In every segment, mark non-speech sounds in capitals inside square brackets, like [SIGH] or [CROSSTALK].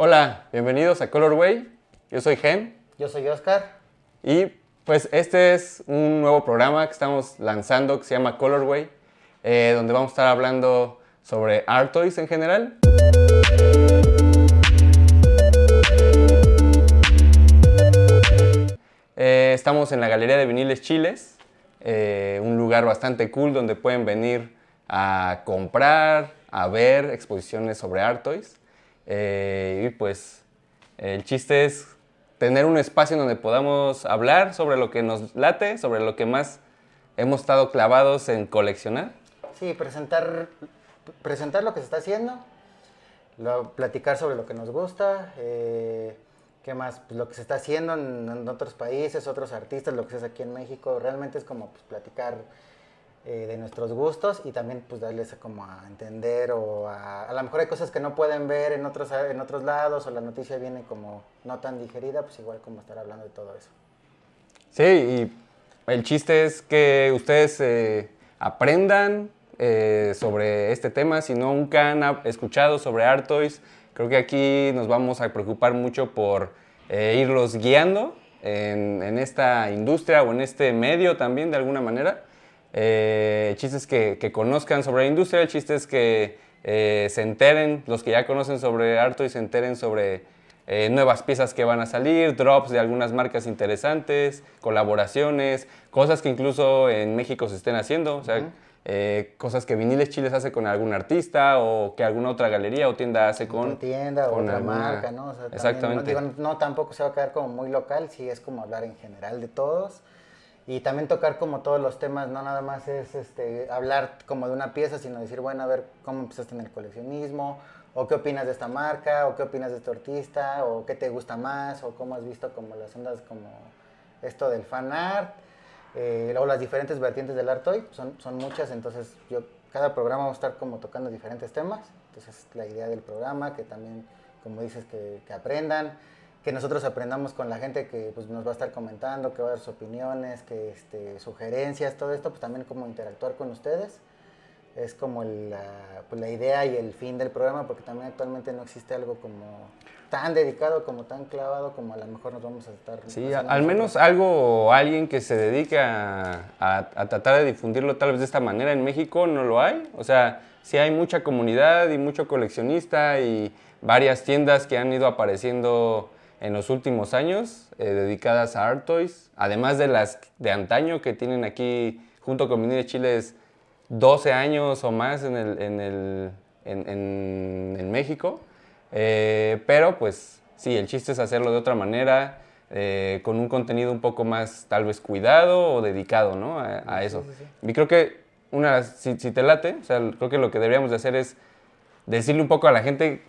Hola, bienvenidos a Colorway. Yo soy Gen. Yo soy Oscar. Y pues este es un nuevo programa que estamos lanzando que se llama Colorway, eh, donde vamos a estar hablando sobre art toys en general. Eh, estamos en la Galería de Viniles Chiles, eh, un lugar bastante cool donde pueden venir a comprar, a ver exposiciones sobre art toys. Eh, y pues el chiste es tener un espacio donde podamos hablar sobre lo que nos late, sobre lo que más hemos estado clavados en coleccionar. Sí, presentar, presentar lo que se está haciendo, lo- platicar sobre lo que nos gusta, eh, qué más, Pues lo que se está haciendo en, en otros países, otros artistas, lo que se hace aquí en México, realmente es como pues, platicar eh, de nuestros gustos y también pues darles como a entender o a, a lo mejor hay cosas que no pueden ver en otros, en otros lados o la noticia viene como no tan digerida, pues igual como estar hablando de todo eso. Sí, y el chiste es que ustedes eh, aprendan eh, sobre este tema. Si no nunca han escuchado sobre Art Toys, creo que aquí nos vamos a preocupar mucho por eh, irlos guiando en, en esta industria o en este medio también de alguna manera. Eh, el chiste es que, que conozcan sobre la industria, el chiste es que eh, se enteren, los que ya conocen sobre Art Toys se enteren sobre eh, nuevas piezas que van a salir, drops de algunas marcas interesantes, colaboraciones, cosas que incluso en México se estén haciendo, o sea, eh, cosas que Viniles Chiles hace con algún artista o que alguna otra galería o tienda hace con... otra tienda o otra alguna- marca, ¿no? O sea, también, Exactamente. no, digo, no tampoco se va a quedar como muy local, sí es como hablar en general de todos. Y también tocar como todos los temas, no nada más es este, hablar como de una pieza, sino decir, bueno, a ver cómo empezaste en el coleccionismo, o qué opinas de esta marca, o qué opinas de este artista, o qué te gusta más, o cómo has visto como las ondas como esto del fan art, eh, luego las diferentes vertientes del art toy, son, son muchas, entonces yo cada programa vamos a estar como tocando diferentes temas, entonces la idea del programa, que también, como dices, que, que aprendan, que nosotros aprendamos con la gente que pues, nos va a estar comentando, que va a dar sus opiniones, que este, sugerencias, todo esto, pues también como interactuar con ustedes. Es como el, la, pues, la idea y el fin del programa, porque también actualmente no existe algo como tan dedicado, como tan clavado, como a lo mejor nos vamos a estar... Sí, a- al menos algo o alguien que se dedique a, a- a tratar de difundirlo tal vez de esta manera en México no lo hay. O sea, sí hay mucha comunidad y mucho coleccionista y varias tiendas que han ido apareciendo en los últimos años eh, dedicadas a art toys, además de las de antaño que tienen aquí junto con Vinil Chiles 12 años o más en, el, en, el- en- en- en México. Eh, pero pues sí, el chiste es hacerlo de otra manera, eh, con un contenido un poco más tal vez cuidado o dedicado ¿no? a, a eso. Y creo que una, si, si te late, o sea, creo que lo que deberíamos de hacer es decirle un poco a la gente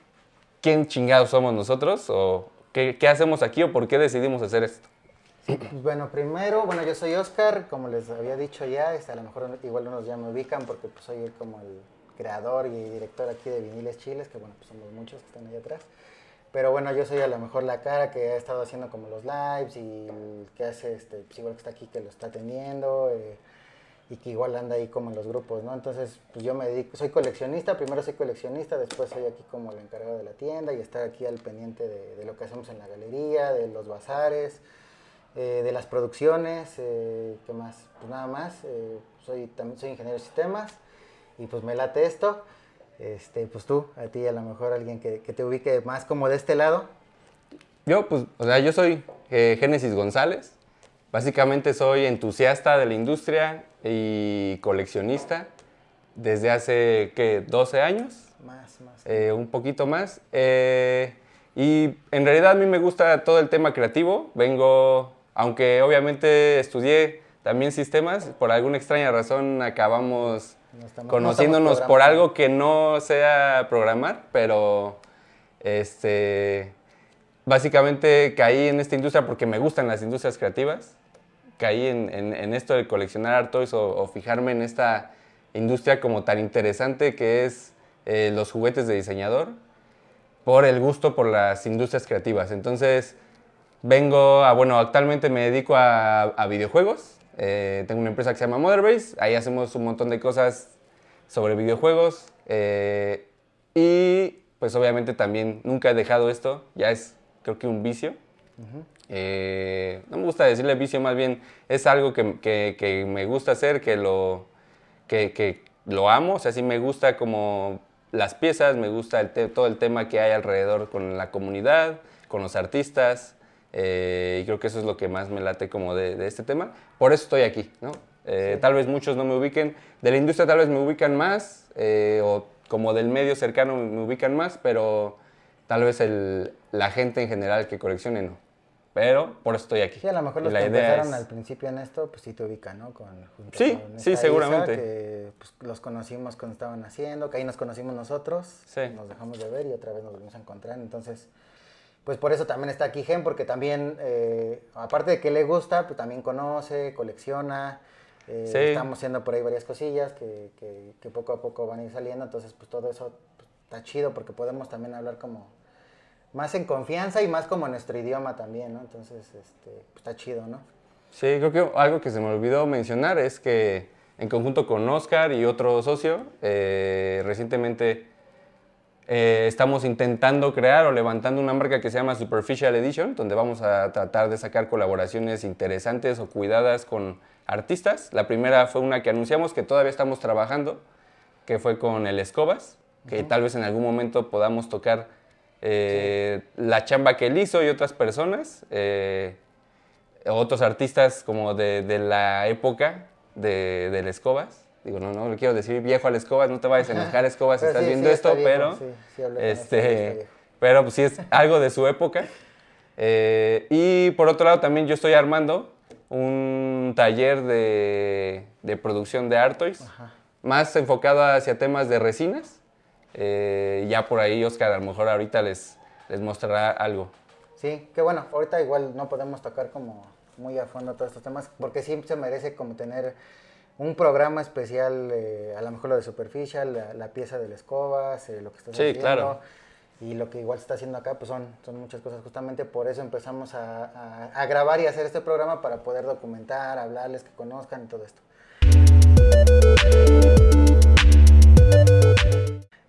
quién chingados somos nosotros o qué, qué hacemos aquí o por qué decidimos hacer esto. Pues bueno, primero, bueno, yo soy Oscar, como les había dicho ya, a lo mejor igual unos ya me ubican porque pues, soy como el creador y director aquí de Viniles Chiles, que bueno, pues somos muchos que están ahí atrás. Pero bueno, yo soy a lo mejor la cara que ha estado haciendo como los lives y que hace, este, pues igual que está aquí, que lo está atendiendo eh, y que igual anda ahí como en los grupos, ¿no? Entonces, pues yo me dedico, soy coleccionista, primero soy coleccionista, después soy aquí como el encargado de la tienda y estar aquí al pendiente de, de lo que hacemos en la galería, de los bazares, eh, de las producciones, eh, ¿qué más? Pues nada más, eh, soy, también soy ingeniero de sistemas y pues me late esto. Este, pues tú, a ti a lo mejor alguien que, que te ubique más como de este lado. Yo, pues, o sea, yo soy eh, Génesis González. Básicamente soy entusiasta de la industria y coleccionista desde hace, ¿qué? 12 años, Más, más. eh, un poquito más. Eh, y en realidad a mí me gusta todo el tema creativo. Vengo, aunque obviamente estudié también sistemas, por alguna extraña razón acabamos No estamos- no conociéndonos por algo que no sea programar, pero este, básicamente caí en esta industria porque me gustan las industrias creativas. Caí en, en- en esto de coleccionar art toys o, o fijarme en esta industria como tan interesante que es eh, los juguetes de diseñador por el gusto por las industrias creativas. Entonces, vengo a, bueno, actualmente me dedico a, a videojuegos. Eh, tengo una empresa que se llama Motherbase. Ahí hacemos un montón de cosas sobre videojuegos. eh, y pues obviamente también nunca he dejado esto, ya es creo que un vicio. Eh, no me gusta decirle vicio, más bien es algo que, que, me gusta hacer, que lo, que, que, lo amo, o sea, sí me gusta como las piezas, me gusta el todo el tema que hay alrededor con la comunidad, con los artistas, eh, y creo que eso es lo que más me late como de, de este tema. Por eso estoy aquí, ¿no? Eh, tal vez muchos no me ubiquen, de la industria tal vez me ubican más, o como del medio cercano me ubican más, pero tal vez el, la gente en general que coleccione no. Pero por eso estoy aquí. Sí, a lo mejor los que empezaron al principio en esto, pues sí te ubican, ¿no? Con, sí, sí, seguramente. que pues, los conocimos cuando estaban haciendo, que ahí nos conocimos nosotros. Sí. Nos dejamos de ver y otra vez nos volvimos a encontrar. Entonces, pues por eso también está aquí Gen, porque también, eh, aparte de que le gusta, pues también conoce, colecciona. Eh, estamos haciendo por ahí varias cosillas que, que, poco a poco van a ir saliendo. Entonces, pues todo eso pues, está chido porque podemos también hablar como más en confianza y más como nuestro idioma también, ¿no? Entonces, este, pues, está chido, ¿no? Sí, creo que algo que se me olvidó mencionar es que en conjunto con Oscar y otro socio, eh, recientemente eh, estamos intentando crear o levantando una marca que se llama Superficial Edition, donde vamos a tratar de sacar colaboraciones interesantes o cuidadas con artistas. La primera fue una que anunciamos que todavía estamos trabajando, que fue con el Escobas, que tal vez en algún momento podamos tocar eh, la chamba que él hizo y otras personas, eh, otros artistas como de, de la época de, del Escobas. Digo, no, no le quiero decir viejo al Escobas, no te vayas a enojar Escobas si estás viendo esto, pero, este, pero pues sí es algo de su época. Eh, y por otro lado también yo estoy armando un taller de, de producción de Artois, más enfocado hacia temas de resinas. Eh, ya por ahí Oscar a lo mejor ahorita les, les mostrará algo. Sí, que bueno, ahorita igual no podemos tocar como muy a fondo todos estos temas, porque sí se merece como tener un programa especial, eh, a lo mejor lo de Superficial, la, pieza de la escobas, eh, lo que estás sí, Claro. Y lo que igual se está haciendo acá, pues son, son muchas cosas. Justamente por eso empezamos a, a grabar y hacer este programa para poder documentar, hablarles, que conozcan y todo esto.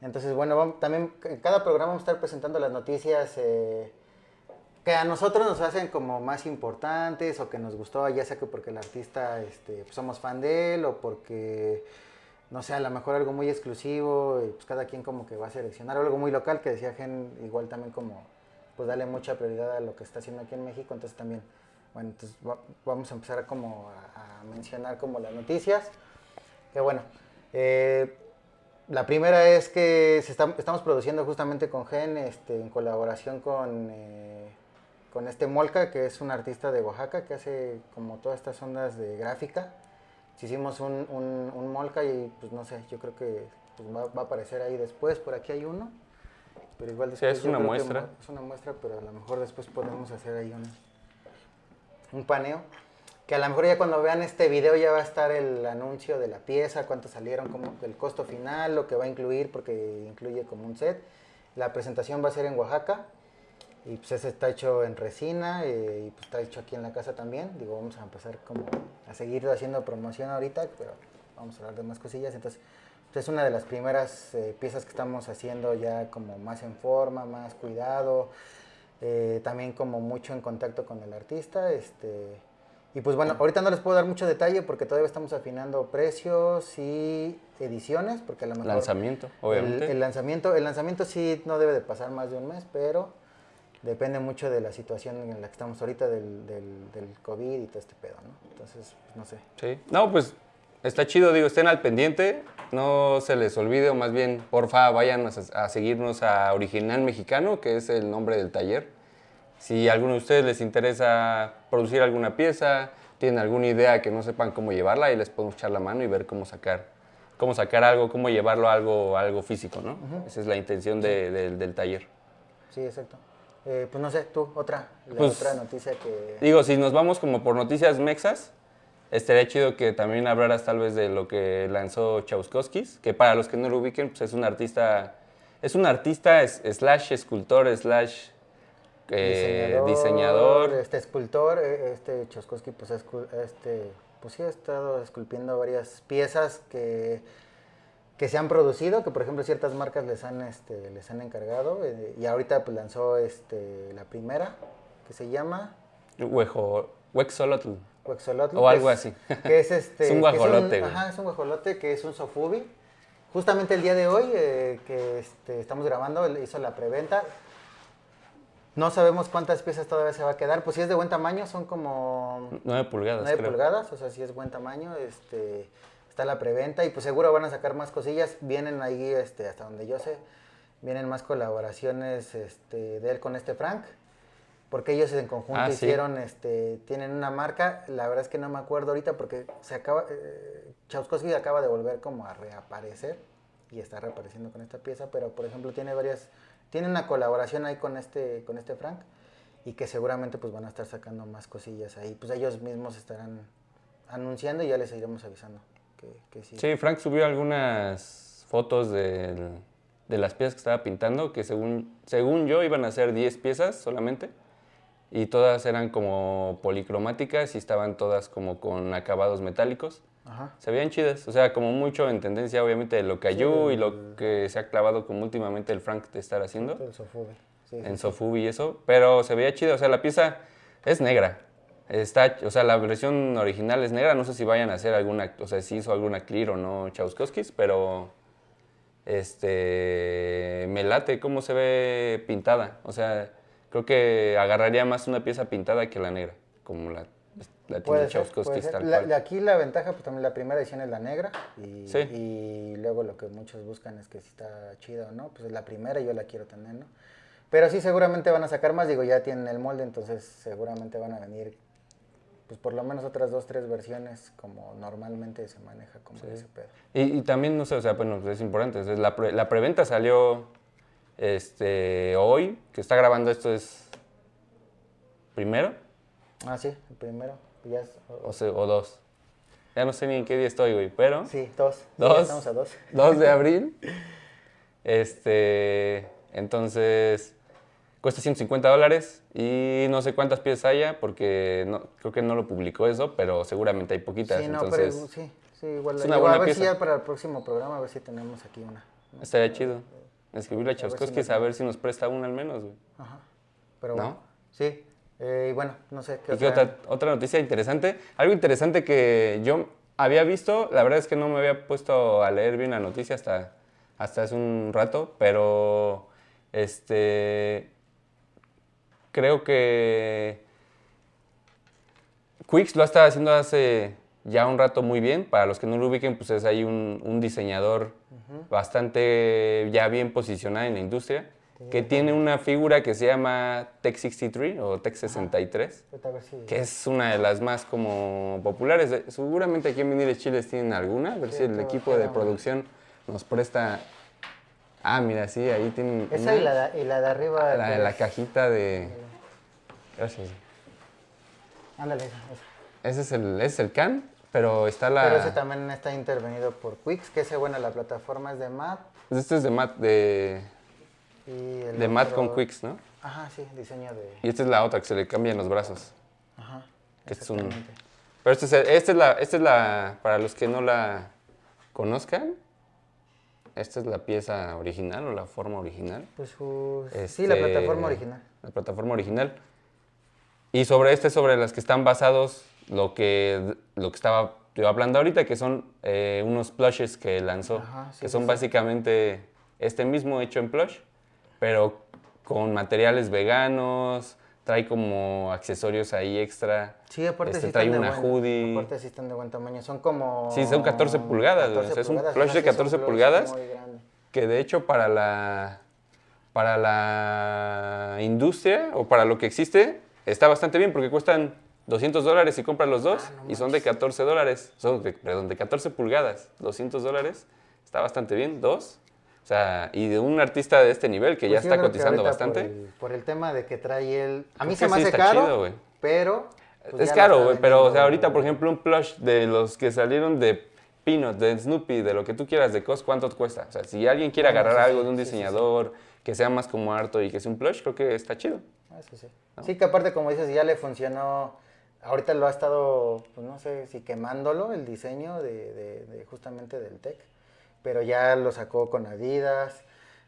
Entonces, bueno, también en cada programa vamos a estar presentando las noticias eh, que a nosotros nos hacen como más importantes o que nos gustó, ya sea que porque el artista este, pues somos fan de él o porque, no sé, a lo mejor algo muy exclusivo y pues cada quien como que va a seleccionar algo muy local que decía Gen, igual también como pues darle mucha prioridad a lo que está haciendo aquí en México, entonces también, bueno, entonces vamos a empezar como a, mencionar como las noticias, que bueno, eh, la primera es que estamos produciendo justamente con Gen, este, en colaboración con, eh, con este Molca, que es un artista de Oaxaca que hace como todas estas ondas de gráfica. Hicimos un, un, Molca y pues no sé, yo creo que pues, va, a aparecer ahí después, por aquí hay uno. Pero igual después sí, es una muestra. Es una muestra, pero a lo mejor después podemos hacer ahí un, un paneo que a lo mejor ya cuando vean este video ya va a estar el anuncio de la pieza, cuánto salieron, como el costo final, lo que va a incluir, porque incluye como un set. La presentación va a ser en Oaxaca y pues ese está hecho en resina eh, y pues está hecho aquí en la casa también. Digo, vamos a empezar como a seguir haciendo promoción ahorita, pero vamos a hablar de más cosillas. Entonces, pues, es una de las primeras eh, piezas que estamos haciendo ya como más en forma, más cuidado, eh, también como mucho en contacto con el artista. Este, y pues bueno, ahorita no les puedo dar mucho detalle porque todavía estamos afinando precios y ediciones, porque a lo mejor... Lanzamiento, obviamente. El, lanzamiento, el lanzamiento sí no debe de pasar más de un mes, pero depende mucho de la situación en la que estamos ahorita del, del, COVID y todo este pedo, ¿no? Entonces, pues, no sé. Sí, no, pues está chido, digo, estén al pendiente, no se les olvide, o más bien, porfa, vayan a, a seguirnos a Original Mexicano, que es el nombre del taller si a alguno de ustedes les interesa producir alguna pieza, tienen alguna idea que no sepan cómo llevarla, ahí les podemos echar la mano y ver cómo sacar, cómo sacar algo, cómo llevarlo a algo, algo físico, ¿no? Esa es la intención del taller. Sí, exacto. Eh, pues no sé, tú, otra, pues, otra noticia que... Digo, si nos vamos como por noticias mexas, estaría chido que también hablaras tal vez de lo que lanzó Chauskowskis, que para los que no lo ubiquen, pues es un artista, es un artista slash escultor slash eh, diseñador, Este escultor, eh, este Choskowski, pues, este, pues sí ha estado esculpiendo varias piezas que, que se han producido, que por ejemplo ciertas marcas les han, este, les han encargado, eh, y ahorita pues lanzó este, la primera, que se llama... Huejo, Huexolotl. Huexolotl. O algo así. [LAUGHS] Que es, este, es un guajolote. ajá, es un guajolote que es un sofubi. Justamente el día de hoy eh, que este, estamos grabando, hizo la preventa. No sabemos cuántas piezas todavía se va a quedar. Pues si es de buen tamaño, son como... 9 pulgadas. 9 pulgadas, o sea, si es buen tamaño. Este, está la preventa y pues seguro van a sacar más cosillas. Vienen ahí, este, hasta donde yo sé, vienen más colaboraciones este, de él con este Frank. Porque ellos en conjunto Ah, sí. hicieron, este, tienen una marca, la verdad es que no me acuerdo ahorita porque se acaba, eh, Chauskowski acaba de volver como a reaparecer y está reapareciendo con esta pieza, pero por ejemplo tiene varias, tiene una colaboración ahí con este, con este Frank y que seguramente pues van a estar sacando más cosillas ahí, pues ellos mismos estarán anunciando y ya les iremos avisando que, sí. Sí, Frank subió algunas fotos del- de las piezas que estaba pintando, que según, según yo iban a ser 10 piezas solamente, y todas eran como policromáticas y estaban todas como con acabados metálicos. Ajá. Se veían chidas, o sea, como mucho en tendencia obviamente de lo que y lo que se ha clavado como últimamente el Frank de estar haciendo El Sofubi. Sí, sí, en sí. Sofubi y eso, pero se veía chido, o sea, la pieza es negra. Está, o sea, la versión original es negra, no sé si vayan a hacer alguna, o sea, si hizo alguna clear o no Chauskowskis, pero este me late cómo se ve pintada, o sea, creo que agarraría más una pieza pintada que la negra, como la, la tiene tal La- cual. aquí la ventaja, pues también la primera edición es la negra y, Sí. y luego lo que muchos buscan es que si está chida o no, pues es la primera y yo la quiero tener, ¿no? Pero sí seguramente van a sacar más, digo, ya tienen el molde, entonces seguramente van a venir, pues por lo menos otras dos, tres versiones como normalmente se maneja como ese pedo. Y, y también, no sé, o sea, bueno, es importante. sea, la, pre- la preventa salió este, hoy, que está grabando esto es primero Ah, sí, el primero, es- o, se- o dos. Ya no sé ni en qué día estoy, güey, pero sí, dos, Sí, Dos. estamos a dos. [LAUGHS] 2 de [LAUGHS] abril. Este, entonces, cuesta 150 dólares y no sé cuántas piezas haya porque no, creo que no lo publicó eso, pero seguramente hay poquitas. Sí, no, entonces, pero sí, sí, igual. es una digo, buena a ver si pieza. ya para el próximo programa, a ver si tenemos aquí una. ¿no? estaría chido. Escribirle a si nos- a ver si nos presta una al menos, güey. Ajá. Pero ¿No? sí. Eh, y bueno, no sé qué ¿Y otra, otra noticia interesante? Algo interesante que yo había visto, la verdad es que no me había puesto a leer bien la noticia hasta, hasta hace un rato, pero este creo que Quix lo ha estado haciendo hace ya un rato muy bien. Para los que no lo ubiquen, pues es ahí un, un diseñador bastante ya bien posicionado en la industria, que tiene una figura que se llama Tech 63 o Tech 63 Ahorita a ver si- que es una de las más como populares. Seguramente aquí en Viniles Chiles tienen alguna, a ver si el equipo de producción nos presta... Ah, mira, sí, ahí tienen Esa y la, de- y la de arriba. la, que la es- cajita de... Gracias. Ándale, esa. Ese es el, es el can, pero está la... Pero ese también está intervenido por Quix, que ese, bueno, la plataforma es de Matt. Este es de Matt, de, Y el de Matt otro- con Quix, ¿no? Ajá, sí, diseño de. Y esta es la otra que se le cambian los brazos. Ajá. Este es un- exactamente. Pero este es, esta es la, esta es la, para los que no la conozcan, esta es la pieza original o la forma original. Pues su- sí, la Este, plataforma original. La plataforma original. Y sobre este, sobre las que están basados, lo que, lo que estaba yo hablando ahorita, que son eh, unos plushes que lanzó, Ajá, sí, que son sí. básicamente este mismo hecho en plush, pero con materiales veganos, trae como accesorios ahí extra. Sí, aparte Este, sí trae están de una buen- hoodie. Aparte sí están de buen tamaño. Son como... Sí, son 14 pulgadas, güey, o sea, es un plush de sí, es un 14 plush pulgadas. muy grande. que de hecho para la para la industria o para lo que existe está bastante bien porque cuestan 200 dólares y compras los dos Ah, no y son de 14 dólares, son de, perdón, de 14 pulgadas, 200 dólares, está bastante bien, dos. O sea, y de un artista de este nivel que ya Pues está cotizando bastante. Por el, por el tema de que trae el... A mí se me sí hace caro, chido, pero... pues es caro, güey, pero o sea, ahorita, por ejemplo, un plush de los que salieron de Peanut, de Snoopy, de lo que tú quieras de Cos, ¿cuánto te cuesta? O sea, si alguien quiere Bueno, agarrar sí, algo de un diseñador que sea más como harto y que sea un plush, creo que está chido. Ah, sí, que aparte, como dices, ya le funcionó. Ahorita lo ha estado, pues no sé si quemándolo el diseño de, de- de justamente del tech. Pero ya lo sacó con Adidas,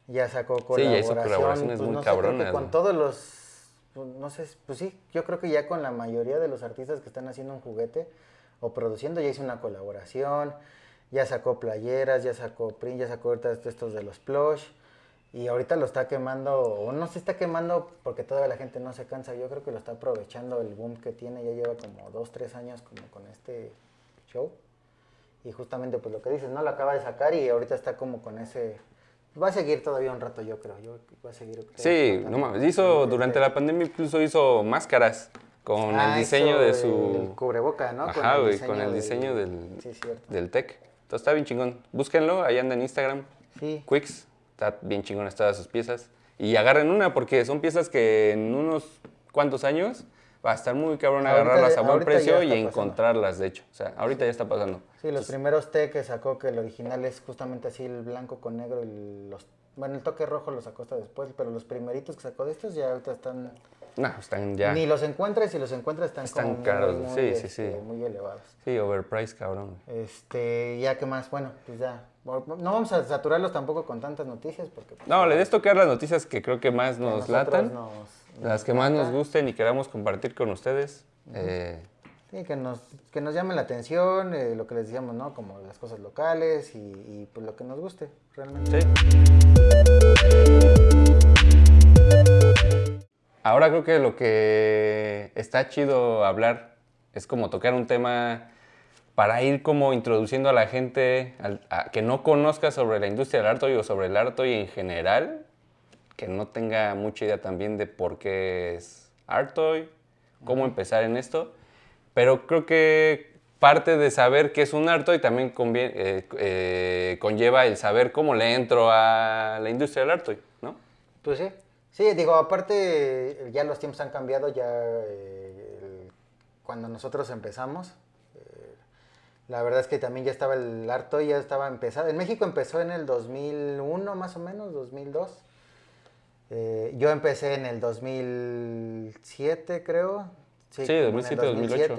ya sacó Sí, ya hizo colaboración. colaboraciones pues, muy no sé, cabronas, con ¿no? todos los, pues, no sé, pues sí, yo creo que ya con la mayoría de los artistas que están haciendo un juguete o produciendo, ya hizo una colaboración, ya sacó playeras, ya sacó print, ya sacó ahorita estos de los plush. Y ahorita lo está quemando, o no se está quemando porque todavía la gente no se cansa. Yo creo que lo está aprovechando el boom que tiene. Ya lleva como dos, tres años como con este show. Y justamente pues lo que dices, ¿no? Lo acaba de sacar y ahorita está como con ese... Va a seguir todavía un rato, yo creo. Yo va a seguir. Sí, explotando. no mames. Hizo, durante la pandemia incluso hizo máscaras con Ah, el diseño de el su... cubreboca, ¿no? Ajá, güey, con el diseño del, Sí, cierto. del tech. Entonces está bien chingón. Búsquenlo, ahí anda en Instagram. Sí. Quicks, está bien chingón todas sus piezas. Y agarren una porque son piezas que en unos cuantos años va a estar muy cabrón Ahorita- agarrarlas a buen precio y encontrarlas, de hecho. O sea, ahorita ya está pasando. Sí, los primeros té que sacó, que el original es justamente así, el blanco con negro y los... Bueno, el toque rojo lo sacó hasta después, pero los primeritos que sacó de estos ya ahorita están... No, están ya. Ni los encuentras y los encuentras están, Están como caros, muy, sí, sí, este, sí. muy elevados. Sí, overpriced, cabrón. Este, ya que más, bueno, pues ya. No vamos a saturarlos tampoco con tantas noticias porque... pues, No, le des tocar las noticias que creo que más nos latan. nos- Las que más nos gusten y queramos compartir con ustedes. Eh, Sí, que nos, que nos llame la atención, eh, lo que les decíamos, ¿no? Como las cosas locales y, y, pues lo que nos guste, realmente. sí. Ahora creo que lo que está chido hablar es como tocar un tema para ir como introduciendo a la gente al- a que no conozca sobre la industria del arte o sobre el arte en general, que no tenga mucha idea también de por qué es art toy, cómo empezar en esto, pero creo que parte de saber qué es un art toy también convie- eh, eh, conlleva el saber cómo le entro a la industria del art toy, ¿no? Pues sí. Sí, digo, aparte, ya los tiempos han cambiado, ya eh, cuando nosotros empezamos, la verdad es que también ya estaba el harto, ya estaba empezado. En México empezó en el 2001 más o menos, 2002. Eh, yo empecé en el 2007, creo. Sí, en el 2007, 2008.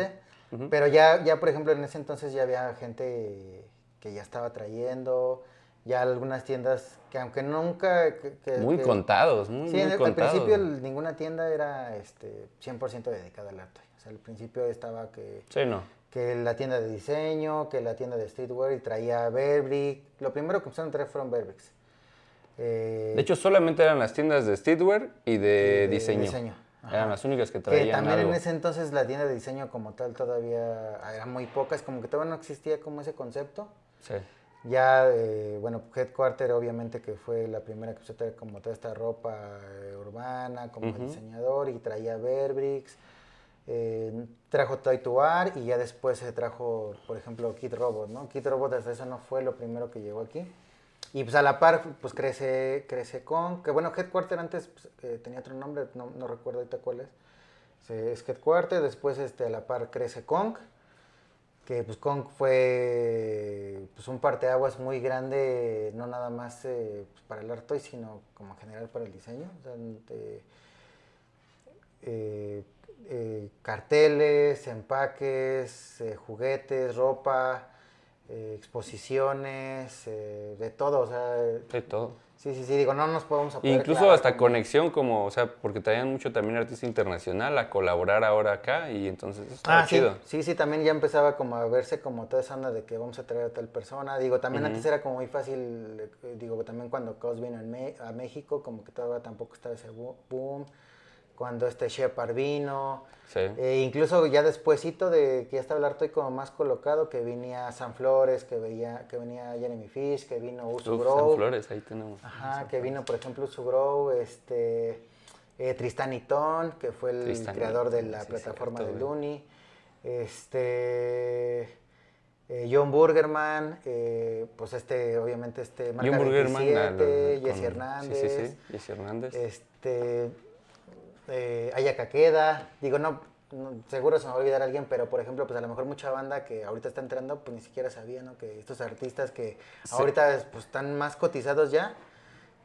Ujú. Pero ya, ya, por ejemplo, en ese entonces ya había gente que ya estaba trayendo, ya algunas tiendas que aunque nunca... que- que- Muy que- contados, muy, Sí, muy en el- al contados. principio el- ninguna tienda era este, 100% dedicada al arte. O sea, al principio estaba que, Sí, no. que la tienda de diseño, que la tienda de streetwear y traía Burberry. Lo primero que empezaron a traer fueron Burberrys. Eh, De hecho, solamente eran las tiendas de streetwear y de, diseño. Eran las únicas que que traían también algo. en ese entonces la tienda de diseño como tal todavía era muy pocas, como que todavía no existía como ese concepto. Sí. Ya, eh, bueno, Headquarter obviamente que fue la primera que traer como toda esta ropa eh, urbana como diseñador y traía eh, trajo Toy to Art y ya después se trajo, por ejemplo, Kid Robot, ¿no? Kid Robot hasta eso no fue lo primero que llegó aquí. Y pues a la par, pues crece, crece con, que bueno, Headquarter antes pues, eh, tenía otro nombre, no, no recuerdo ahorita cuál es. Es Headquarter, después este, a la par crece Kong, que pues Kong fue pues, un parteaguas muy grande, no nada más eh, pues, para el arte, sino como en general para el diseño. O eh, carteles, empaques, juguetes, ropa, eh, exposiciones, eh, de todo. O sea, Sí, todo. sí, sí, sí, digo, no nos podemos poder Incluso hasta conexión, como, o sea, porque traían mucho también artista internacional a colaborar ahora acá y entonces eso Ah, sí, chido. sí, sí, también ya empezaba como a verse como toda esa onda de que vamos a traer a tal persona. Digo, también antes era como muy fácil, eh, digo, también cuando Cos vino a México, como que todavía tampoco estaba ese bo- boom. Cuando este Shepard vino, Sí. eh, incluso ya despuesito de que ya estaba el arte como más colocado, que venía San Flores, que, veía, que venía Jeremy Fish, que vino Uso Uf, Grove. San Flores, ahí tenemos. Ajá, que vino, por ejemplo, Sugro, este, eh, Tristan Itón, que fue el Tristan creador de la sí, plataforma de. Looney, este, eh, John Burgerman, eh, pues este, obviamente este, Marca John Burgerman, 27, al- Jesse Hernández, Sí, sí, sí, Jesse Hernández. este, eh, Aya Caqueda, digo, no, no, seguro se me va a olvidar alguien, pero por ejemplo, pues a lo mejor mucha banda que ahorita está entrando, pues ni siquiera sabía, ¿no? Que estos artistas que Sí. ahorita pues están más cotizados ya,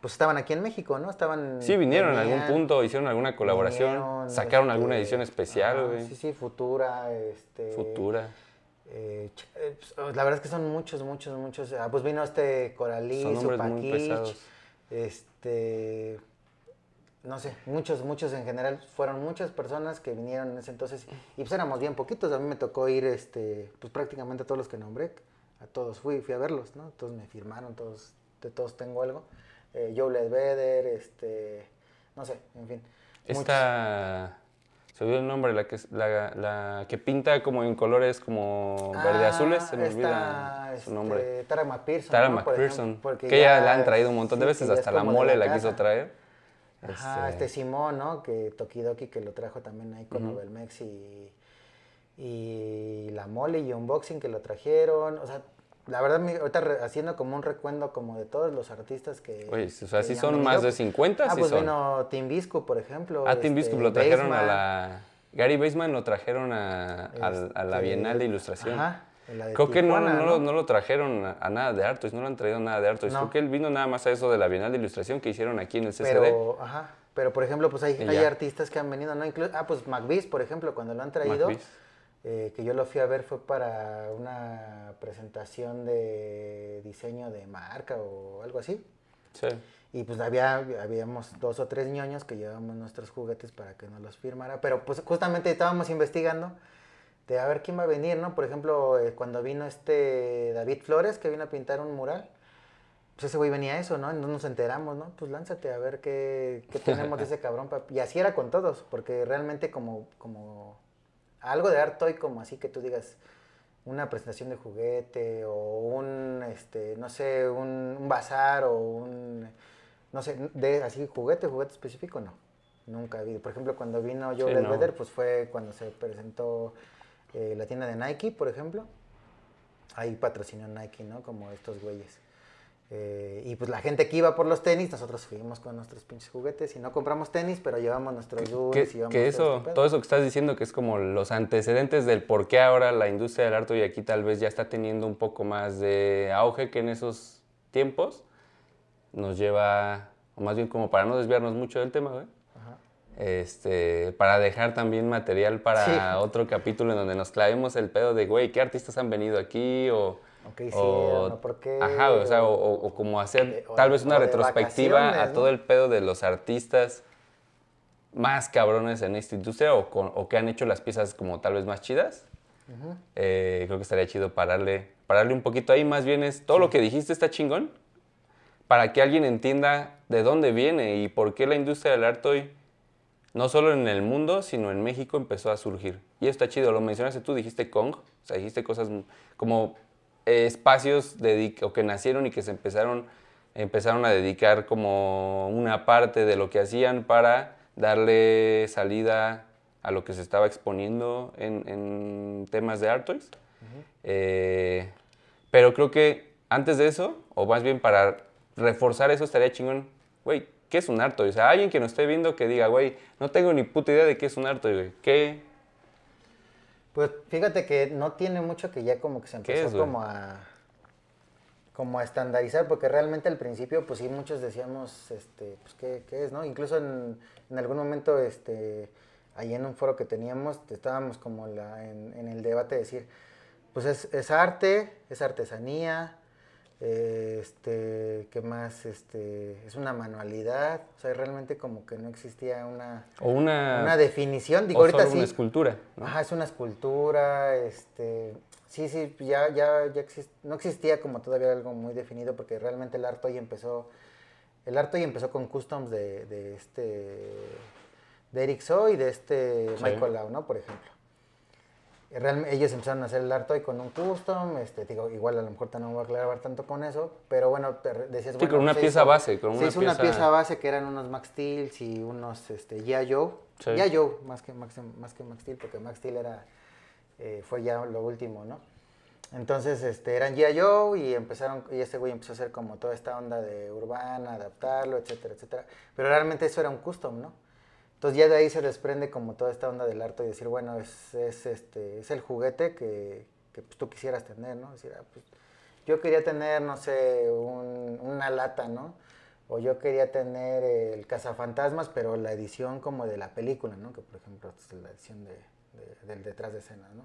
pues estaban aquí en México, ¿no? Estaban... Sí, vinieron en algún punto, hicieron alguna colaboración, vinieron, sacaron este, alguna edición especial. Sí, sí, Futura, este... Futura. Eh, eh, pues, oh, la verdad es que son muchos, muchos, muchos. Ah, pues vino este Coralí, pesados. este, no sé, muchos, muchos en general. Fueron muchas personas que vinieron en ese entonces y pues éramos bien poquitos. A mí me tocó ir, este, pues prácticamente a todos los que nombré, a todos fui, fui a verlos, ¿no? Todos me firmaron, todos, de todos tengo algo. Eh, Joe Ledbetter, este, no sé, en fin. muchos. Esta. Se olvidó el nombre, la que, la, la que pinta como en colores como verde azules, se me Ah, olvida su nombre. este, Tara McPherson. Tara ¿no? Por McPherson, ejemplo, porque que ya ya la han traído un montón de veces, hasta la mole la, quiso traer. Ajá, Este, este Simón, ¿no? Que Tokidoki que lo trajo también ahí con Novelmex y, y la mole y Unboxing que lo trajeron. O sea, la verdad, ahorita haciendo como un recuendo como de todos los artistas que... Oye, o sea, que sí son más de 50, Ah, sí pues son. vino por ejemplo. Ah, Tim este, Biscuit lo trajeron a la... Gary Baseman lo trajeron a, al- a la este, Bienal de Ilustración. Ajá, en la de Creo que no, Tijuana, no, lo- no lo trajeron a, a nada de Artois, no lo han traído nada de Artois. No. Creo que él vino nada más a eso de la Bienal de Ilustración que hicieron aquí en el CCD. Pero, ajá, pero por ejemplo, pues hay, hay artistas que han venido, ¿no? Inclu- ah, pues McBeast, por ejemplo, cuando lo han traído, eh, que yo lo fui a ver fue para una presentación de diseño de marca o algo así. Sí. Y pues había, habíamos dos o tres ñoños que llevábamos nuestros juguetes para que nos los firmara. Pero pues justamente estábamos investigando de a ver quién va a venir, ¿no? Por ejemplo, eh, cuando vino este David Flores, que vino a pintar un mural, pues ese güey venía a eso, ¿no? No nos enteramos, ¿no? Pues lánzate a ver qué, qué tenemos de ese [LAUGHS] cabrón. pa- Y así era con todos, porque realmente como, como algo de art toy, como así que tú digas una presentación de juguete o un, este, no sé, un, un bazar o un, no sé, de así juguete, juguete específico, no. Nunca ha habido. Por ejemplo, cuando vino Joe Sí, no. pues fue cuando se presentó eh, la tienda de Nike, por ejemplo. Ahí patrocinó Nike, ¿no? Como estos güeyes. Eh, y pues la gente que iba por los tenis, nosotros fuimos con nuestros pinches juguetes y no compramos tenis, pero llevamos nuestros Que, dulces que todo eso, este todo eso que estás diciendo, que es como los antecedentes del por qué ahora la industria del arte y aquí tal vez ya está teniendo un poco más de auge que en esos tiempos, nos lleva, o más bien como para no desviarnos mucho del tema, güey, Ajá. Este, para dejar también material para Sí. otro capítulo en donde nos clavemos el pedo de, güey, ¿qué artistas han venido aquí? O, O qué hicieron, o por qué, Ajá, o, sea, o, como hacer de- o tal vez una retrospectiva a todo el pedo de los artistas más cabrones en esta industria o, con- o que han hecho las piezas como tal vez más chidas. Eh, creo que estaría chido pararle, pararle un poquito ahí. Más bien es todo lo que dijiste está chingón para que alguien entienda de dónde viene y por qué la industria del arte hoy, no solo en el mundo, sino en México empezó a surgir. Y eso está chido, lo mencionaste tú, dijiste Kong, o sea, dijiste cosas como eh, espacios dedic- o que nacieron y que se empezaron, empezaron a dedicar como una parte de lo que hacían para darle salida a lo que se estaba exponiendo en, en temas de Art Toys. Eh, pero creo que antes de eso, o más bien para reforzar eso, estaría chingón, güey, ¿qué es un Art Toy? O sea, alguien que nos esté viendo que diga, güey, no tengo ni puta idea de qué es un Art Toy, güey. ¿Qué? Pues fíjate que no tiene mucho que ya como que se ¿Qué empezó es, como a como a estandarizar, porque realmente al principio, pues sí, muchos decíamos, este, pues, ¿qué, qué es, no? Incluso en, en algún momento, este, ahí en un foro que teníamos, estábamos como la, en, en el debate de decir, pues es, es arte, es artesanía, eh, este, ¿qué más? Este, es una manualidad, o sea, realmente como que no existía una, O una, una definición, digo, o ahorita solo sí. una escultura, ¿no? Ajá, es una escultura, este, sí, sí, ya, ya, ya exist- no existía como todavía algo muy definido porque realmente el arte hoy empezó, el arte hoy empezó con customs de, de este, de Eric So y de este Sí. Michael Lau, ¿no? Por ejemplo. Y real- ellos empezaron a hacer el arte hoy con un custom, este, digo, igual a lo mejor no me voy a aclarar tanto con eso, pero bueno, te decías, Sí, bueno, con una se pieza hizo- base, con se una hizo una pieza- pieza base que eran unos Max Steels y unos este, G.I. Joe. Sí. G.I. Joe, más que, Max, más que Max Steel, porque Max Steel era, eh, fue ya lo último, ¿no? Entonces, este, eran G.I. Joe y empezaron, y este güey empezó a hacer como toda esta onda de urbana, adaptarlo, etcétera, etcétera. Pero realmente eso era un custom, ¿no? Entonces ya de ahí se desprende como toda esta onda del arte y decir, bueno, es, es, este, es el juguete que, que, pues, tú quisieras tener, ¿no? Decir, ah, pues, yo quería tener, no sé, un- una lata, ¿no? O yo quería tener el cazafantasmas, pero la edición como de la película, ¿no? Que por ejemplo es la edición de- del detrás de escena, ¿no?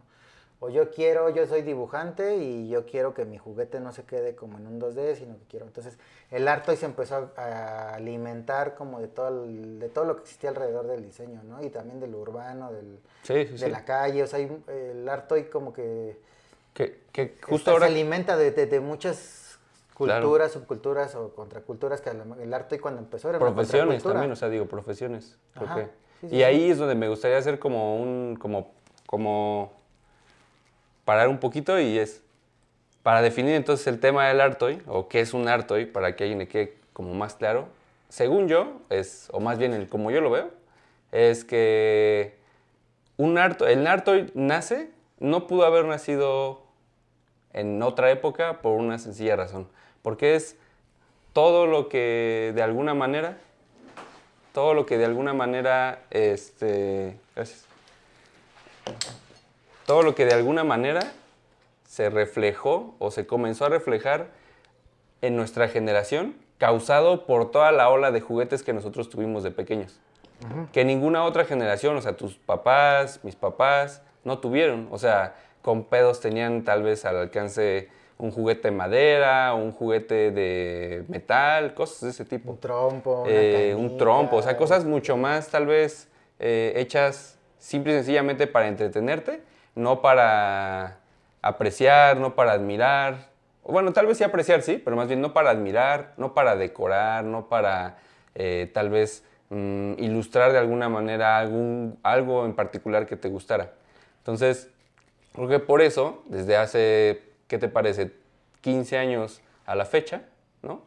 O yo quiero, yo soy dibujante y yo quiero que mi juguete no se quede como en un 2D, sino que quiero. Entonces, el arte hoy se empezó a alimentar como de todo, de todo lo que existía alrededor del diseño, ¿no? Y también de lo urbano, del, de la calle. O sea, el arte hoy como que... Que, que justo ahora... Se alimenta de, de, muchas culturas, subculturas o contraculturas que el arte hoy cuando empezó era Profesiones también, o sea, digo, profesiones. y ahí es donde me gustaría hacer como un... como, como parar un poquito y es para definir entonces el tema del artoy o qué es un artoy para que alguien le quede como más claro. Según yo, es, o más bien el, como yo lo veo, es que un arto, el artoy nace, no pudo haber nacido en otra época por una sencilla razón, porque es todo lo que de alguna manera, todo lo que de alguna manera, este, gracias todo lo que de alguna manera se reflejó o se comenzó a reflejar en nuestra generación, causado por toda la ola de juguetes que nosotros tuvimos de pequeños. Que ninguna otra generación, o sea, tus papás, mis papás, no tuvieron. O sea, con pedos tenían tal vez al alcance un juguete de madera, un juguete de metal, cosas de ese tipo. Un trompo. Eh, un trompo, o sea, cosas mucho más tal vez eh, hechas simple y sencillamente para entretenerte no para apreciar, no para admirar. Bueno, tal vez sí apreciar, sí, pero más bien no para admirar, no para decorar, no para eh, tal vez mm, ilustrar de alguna manera algún, algo en particular que te gustara. Entonces, creo que por eso, desde hace, ¿qué te parece? 15 años a la fecha, ¿no?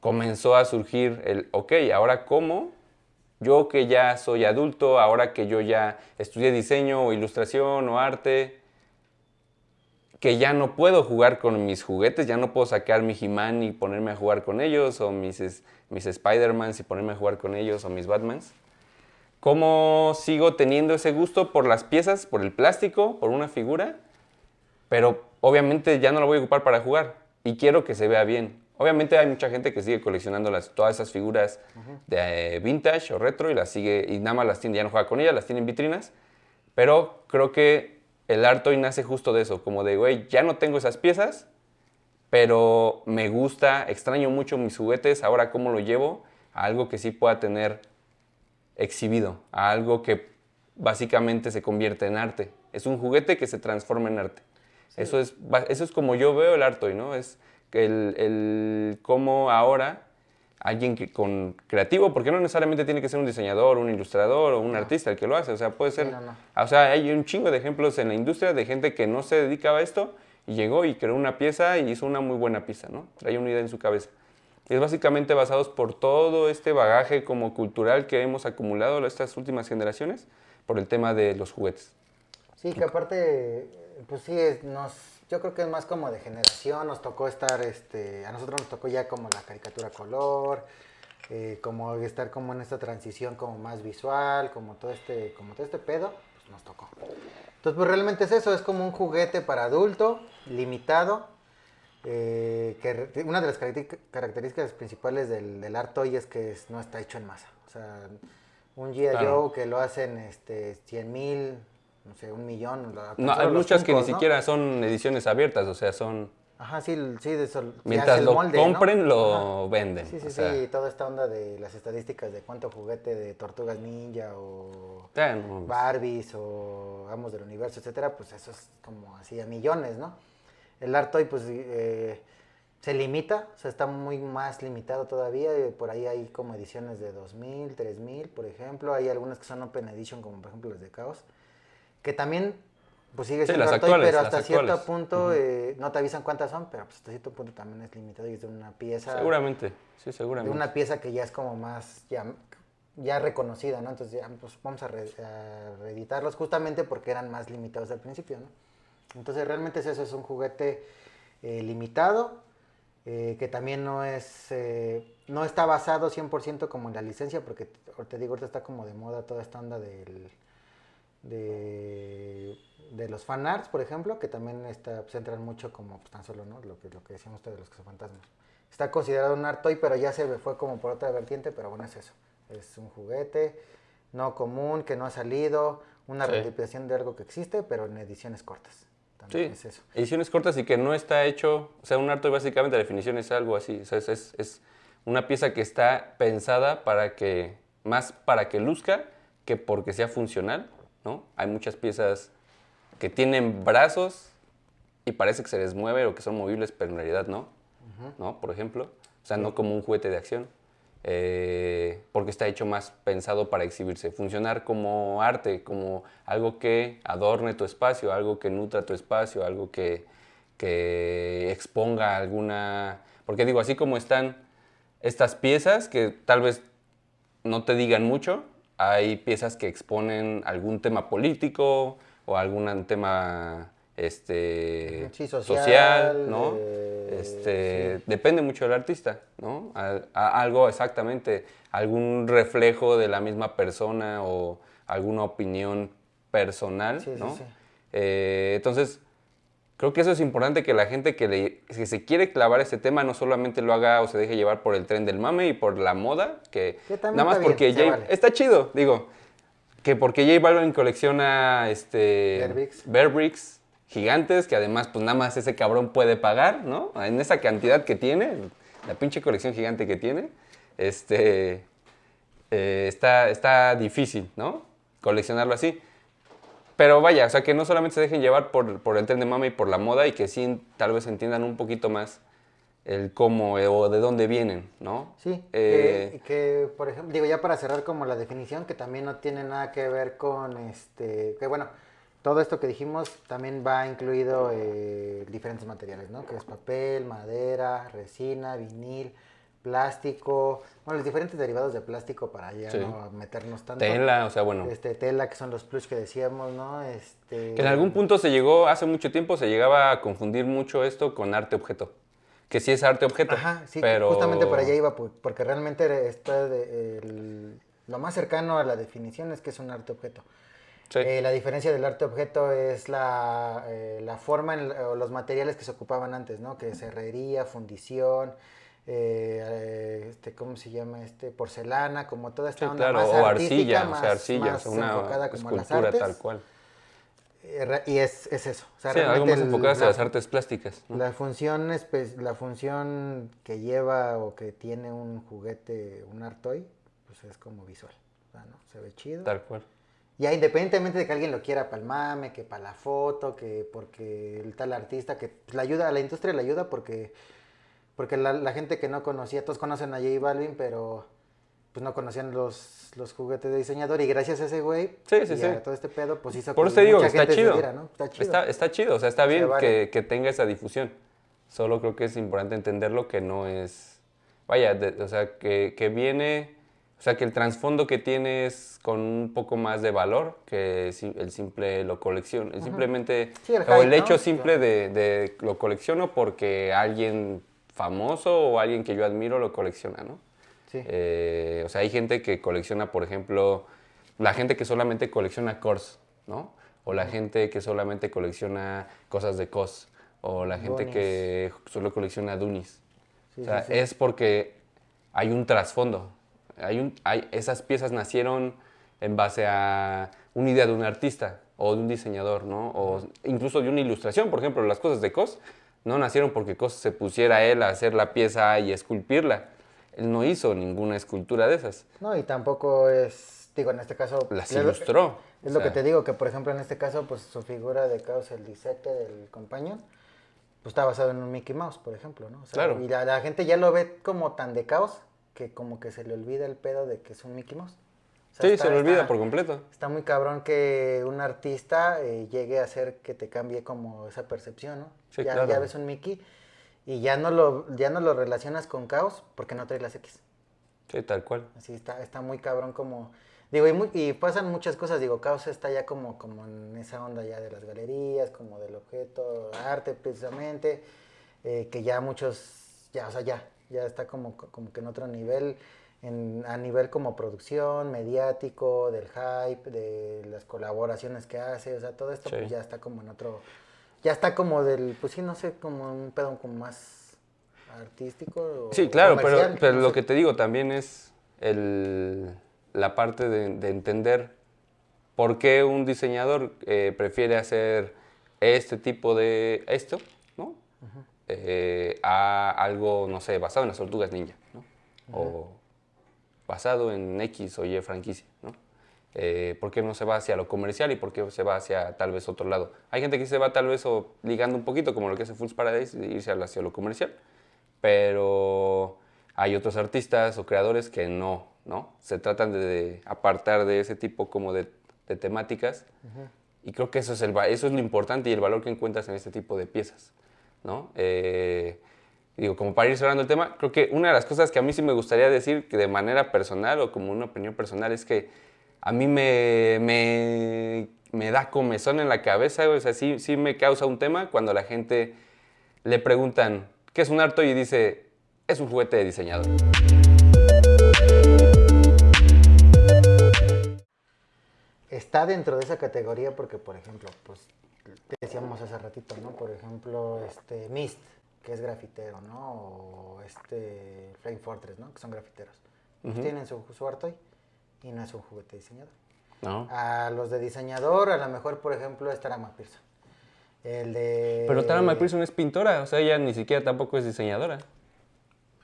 Comenzó a surgir el, ok, ahora cómo yo que ya soy adulto, ahora que yo ya estudié diseño o ilustración o arte, que ya no puedo jugar con mis juguetes, ya no puedo sacar mi He-Man y ponerme a jugar con ellos, o mis, mis Spider-Mans y ponerme a jugar con ellos, o mis Batmans. ¿Cómo sigo teniendo ese gusto por las piezas, por el plástico, por una figura? Pero obviamente ya no lo voy a ocupar para jugar y quiero que se vea bien. Obviamente hay mucha gente que sigue coleccionando las, todas esas figuras de eh, vintage o retro y las sigue y nada más las tiene, ya no juega con ellas, las tiene en vitrinas. Pero creo que el arte hoy nace justo de eso, como de, güey, ya no tengo esas piezas, pero me gusta, extraño mucho mis juguetes, ahora cómo lo llevo a algo que sí pueda tener exhibido, a algo que básicamente se convierte en arte. Es un juguete que se transforma en arte. Eso, es, eso es como yo veo el arte hoy, ¿no? Es, el, el cómo ahora alguien que con creativo, porque no necesariamente tiene que ser un diseñador, un ilustrador o un artista el que lo hace, o sea, puede ser, o sea, hay un chingo de ejemplos en la industria de gente que no se dedicaba a esto y llegó y creó una pieza y hizo una muy buena pieza, ¿no? Trae una idea en su cabeza. es básicamente basados por todo este bagaje como cultural que hemos acumulado estas últimas generaciones por el tema de los juguetes. Sí, que aparte, pues sí, nos yo creo que es más como de generación, nos tocó estar, este, a nosotros nos tocó ya como la caricatura color, eh, como estar como en esta transición como más visual, como todo este, como todo este pedo, pues nos tocó. Entonces, pues realmente es eso, es como un juguete para adulto, limitado, eh, que una de las características principales del, del art toy es que no está hecho en masa. O sea, un G.I. Joe que lo hacen este, 100 mil, no sé, un millón. No, hay muchas que ni siquiera son ediciones abiertas, o sea, son... Ajá, sí, sí, de Mientras lo compren, lo venden. Sí, sí, sí, toda esta onda de las estadísticas de cuánto juguete de Tortugas Ninja o Barbies o Amos del Universo, etcétera, pues eso es como así a millones, ¿no? El Artoy, pues, eh, se limita, o sea, está muy más limitado todavía, por ahí hay como ediciones de 2000, 3000, por ejemplo, hay algunas que son Open Edition, como por ejemplo las de Chaos, que también pues sigue siendo sí, pero hasta cierto punto eh, no te avisan cuántas son, pero pues hasta cierto punto también es limitado y es de una pieza. Seguramente, sí, seguramente. De una pieza que ya es como más ya, ya reconocida, ¿no? Entonces ya pues vamos a, reeditarlos justamente porque eran más limitados al principio, ¿no? Entonces realmente es eso, es un juguete eh, limitado, eh, que también no es, no está basado 100% como en la licencia, porque te digo, ahorita está como de moda toda esta onda del de, de los fanarts, por ejemplo, que también está, se entran mucho como pues, tan solo, ¿no? Lo que, lo que decíamos ustedes de los fantasmas. Está considerado un art toy, pero ya se fue como por otra vertiente, pero bueno, es eso. Es un juguete no común, que no ha salido, una Sí. replicación de algo que existe, pero en ediciones cortas. Sí, También es eso. ediciones cortas y que no está hecho, o sea, un arte básicamente la definición es algo así, o sea, es, es- es una pieza que está pensada para que, más para que luzca que porque sea funcional, ¿no? Hay muchas piezas que tienen brazos y parece que se les mueve o que son movibles, pero en realidad no, ¿no? Por ejemplo, o sea, no como un juguete de acción. eh, porque está hecho más pensado para exhibirse, funcionar como arte, como algo que adorne tu espacio, algo que nutra tu espacio, algo que, que exponga alguna... Porque digo, así como están estas piezas que tal vez no te digan mucho, hay piezas que exponen algún tema político o algún tema este, Sí, social, ¿no? eh, este, Depende mucho del artista, ¿no? A- a- algo exactamente, algún reflejo de la misma persona o alguna opinión personal, Sí, ¿no? Eh, entonces, creo que eso es importante que la gente que, le- que se quiere clavar ese tema no solamente lo haga o se deje llevar por el tren del mame y por la moda, que, Que nada más está porque se J- vale. está chido, digo, que porque J Balvin colecciona este Bear Bricks. Bear Bricks gigantes que además pues nada más ese cabrón puede pagar, ¿no? En esa cantidad que tiene, la pinche colección gigante que tiene, este eh, está, está difícil, ¿no? Coleccionarlo así. Pero vaya, o sea, que no solamente se dejen llevar por, por el tren de mama y por la moda y que sí tal vez entiendan un poquito más el cómo eh, o de dónde vienen, ¿no? Sí, Eh, que, que, por ejemplo, digo ya para cerrar como la definición, que también no tiene nada que ver con, este, que bueno, todo esto que dijimos también va incluido eh, diferentes materiales, ¿no? Que es papel, madera, resina, vinil, plástico, bueno, los diferentes derivados de plástico para ya Sí. no meternos tanto. tela, o sea, bueno. Este, tela, que son los plush que decíamos, ¿no? Este, Que en algún punto se llegó, hace mucho tiempo se llegaba a confundir mucho esto con arte-objeto. Que sí es arte-objeto. Ajá, sí, pero... justamente por allá iba, porque realmente está de- el- lo más cercano a la definición es que es un arte objeto. Sí. Eh, la diferencia del arte objeto es la, eh, la forma o los materiales que se ocupaban antes, ¿no? Que es herrería, fundición, eh, eh, este, ¿cómo se llama? Este, porcelana, como toda esta Sí, onda claro, más o arcilla, o sea, más- arcilla, más sea, enfocada una como a las artes. tal cual. Eh, y es, es eso. O sea, Sí, algo más enfocado hacia la- las artes plásticas. ¿no? la función, espe- la función que lleva o que tiene un juguete, un art toy, pues es como visual. ¿no? Se ve chido. Tal cual. Ya independientemente de que alguien lo quiera para el mame, que para la foto, que porque el tal artista, que pues, la ayuda, a la industria le ayuda porque, porque la, la gente que no conocía, todos conocen a J Balvin, pero pues no conocían los, los juguetes de diseñador y gracias a ese güey Sí, sí, y a sí. todo este pedo, pues hizo Por que eso te digo mucha está gente chido. diera, ¿no? Está chido. Está, está chido, o sea, está bien vale. que, que tenga esa difusión. Solo creo que es importante entenderlo que no es. Vaya, de- o sea, que, que viene. O sea, que el trasfondo que tiene es con un poco más de valor que el simple lo colecciono. el Simplemente. Sí, el o el hecho ¿no? simple de, de lo colecciono porque alguien famoso o alguien que yo admiro lo colecciona, ¿no? Sí. Eh, o sea, hay gente que colecciona, por ejemplo, la gente que solamente colecciona cores, ¿no? O la gente que solamente colecciona cosas de cos. O la gente que solo colecciona Dunis. Sí, o sea, sí. es porque hay un trasfondo. Hay un, hay, esas piezas nacieron en base a una idea de un artista o de un diseñador, ¿no? O incluso de una ilustración. Por ejemplo, las cosas de Cos no nacieron porque Cos se pusiera él a hacer la pieza y esculpirla. Él no hizo ninguna escultura de esas. No, y tampoco es, digo, en este caso... Las es lo- ilustró. Es O lo que sea, te digo, que por ejemplo en este caso, pues su figura de Caos, el disete del compañero, pues está basado en un Mickey Mouse, por ejemplo, ¿no? O sea, Claro. Y la, la gente ya lo ve como tan de caos que como que se le olvida el pedo de que es un Mickey Mouse. O sea, Sí, está- se lo olvida está- por completo. Está muy cabrón que un artista eh, llegue a hacer que te cambie como esa percepción, ¿no? Sí, ya, claro. ya ves un Mickey y ya no lo, ya no lo relacionas con caos porque no trae las X. Sí, tal cual. Así está, está muy cabrón como... Digo, y, muy- y pasan muchas cosas, digo, Caos está ya como, como en esa onda ya de las galerías, como del objeto, arte precisamente, eh, que ya muchos, ya, o sea, ya, ya está como, como que en otro nivel, en, a nivel como producción, mediático, del hype, de las colaboraciones que hace, o sea, todo esto Sí. pues ya está como en otro, ya está como del, pues sí, no sé, como un pedo como más artístico. o Sí, claro, pero, pero no lo sé. que te digo también es el, la parte de, de entender ¿Por qué un diseñador eh, prefiere hacer este tipo de esto, ¿no? Eh, a algo, no sé, basado en las tortugas ninja, ¿no? O basado en X o Y franquicia, ¿no? Eh, ¿Por qué no se va hacia lo comercial y por qué se va hacia tal vez otro lado? Hay gente que se va tal vez o ligando un poquito, como lo que hace Fools Paradise, de irse hacia lo comercial, pero hay otros artistas o creadores que no, ¿no? Se tratan de, apartar de ese tipo como de, temáticas y creo que eso es, el, eso es lo importante y el valor que encuentras en este tipo de piezas, ¿no? Eh, digo, como para ir cerrando el tema, creo que una de las cosas que a mí sí me gustaría decir que de manera personal o como una opinión personal es que a mí me, me, da comezón en la cabeza, o sea, sí, sí me causa un tema cuando la gente le preguntan, ¿qué es un harto? Y dice, es un juguete de diseñador. Está dentro de esa categoría porque, por ejemplo, pues decíamos hace ratito, ¿no? Por ejemplo, este Mist, que es grafitero, ¿no? O este Flame Fortress, ¿no? Que son grafiteros. Tienen su, su y no es un juguete diseñador. No. A los de diseñador, a lo mejor, por ejemplo, es Tara McPherson. El de... Pero Tara McPherson es pintora, o sea, ella ni siquiera tampoco es diseñadora.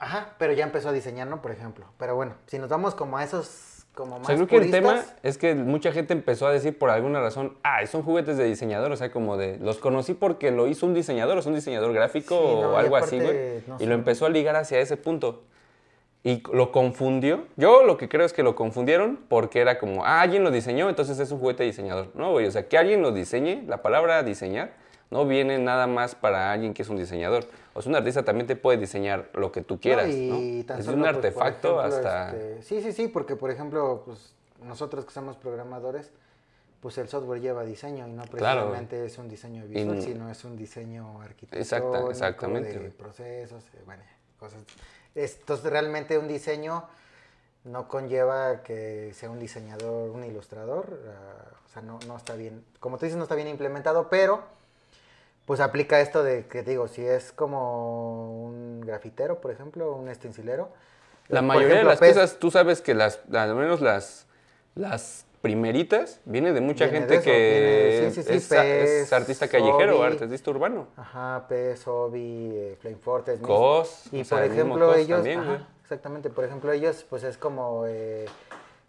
Ajá, pero ya empezó a diseñar, ¿no? Por ejemplo. Pero bueno, si nos vamos como a esos como más o sea, creo que el tema es que mucha gente empezó a decir por alguna razón, ah, son juguetes de diseñador, o sea, como de, los conocí porque lo hizo un diseñador, o es un diseñador gráfico o algo así, güey. y lo empezó a ligar hacia ese punto y lo confundió. Yo lo que creo es que lo confundieron porque era como, ah, alguien lo diseñó, entonces es un juguete diseñador. No, güey, o sea, que alguien lo diseñe, la palabra diseñar no viene nada más para alguien que es un diseñador. O sea, un artista también te puede diseñar lo que tú quieras, ¿no? es un pues, artefacto hasta... Este, sí, sí, sí, porque por ejemplo, pues nosotros que somos programadores, pues el software lleva diseño y no precisamente es un diseño visual, sino es un diseño arquitectónico, exactamente. de procesos, eh, bueno, cosas entonces realmente un diseño no conlleva que sea un diseñador, un ilustrador, ah, o sea, no, no, está bien, como tú dices, no está bien implementado, pero pues aplica esto de que digo, si es como un grafitero, por ejemplo, un estencilero. La mayoría de las piezas, tú sabes que las, al menos las, las primeritas, viene de mucha gente que es, artista callejero o artista urbano. Ajá, Pez, Obi, eh, Flame. Cos. Y por ejemplo ellos, exactamente, por ejemplo ellos pues es como, eh,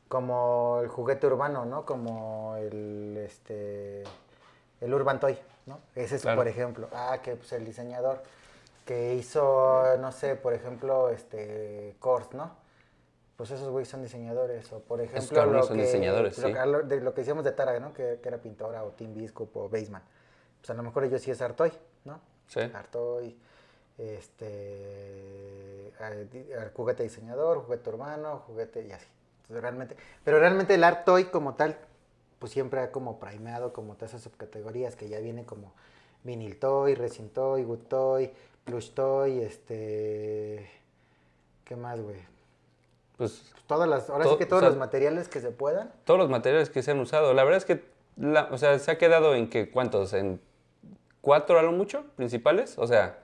como el juguete urbano, ¿no? Como el, este, el Urban Toy, ¿no? Ese es por ejemplo, ah, que pues el diseñador que hizo, no sé, por ejemplo, este, Kors, ¿no? pues esos güeyes son diseñadores. O por ejemplo, lo son que, diseñadores, lo, de, lo que decíamos de Tara, ¿no? Que, era pintora, o Tim Biscup, o Baseman. Pues a lo mejor ellos sí es Artoy, ¿no? Sí. Artoy, este, juguete diseñador, juguete urbano, juguete y así. Entonces, realmente, pero realmente el Artoy como tal, pues siempre ha como primeado como todas esas subcategorías que ya viene como vinil toy, resin toy, wood toy, plush toy, este, ¿qué más, güey? pues... Todas las, ahora sí que todos los materiales que se puedan. Todos los materiales que se han usado. La verdad es que, o sea, se ha quedado en que, ¿cuántos? En cuatro a lo mucho, principales. O sea,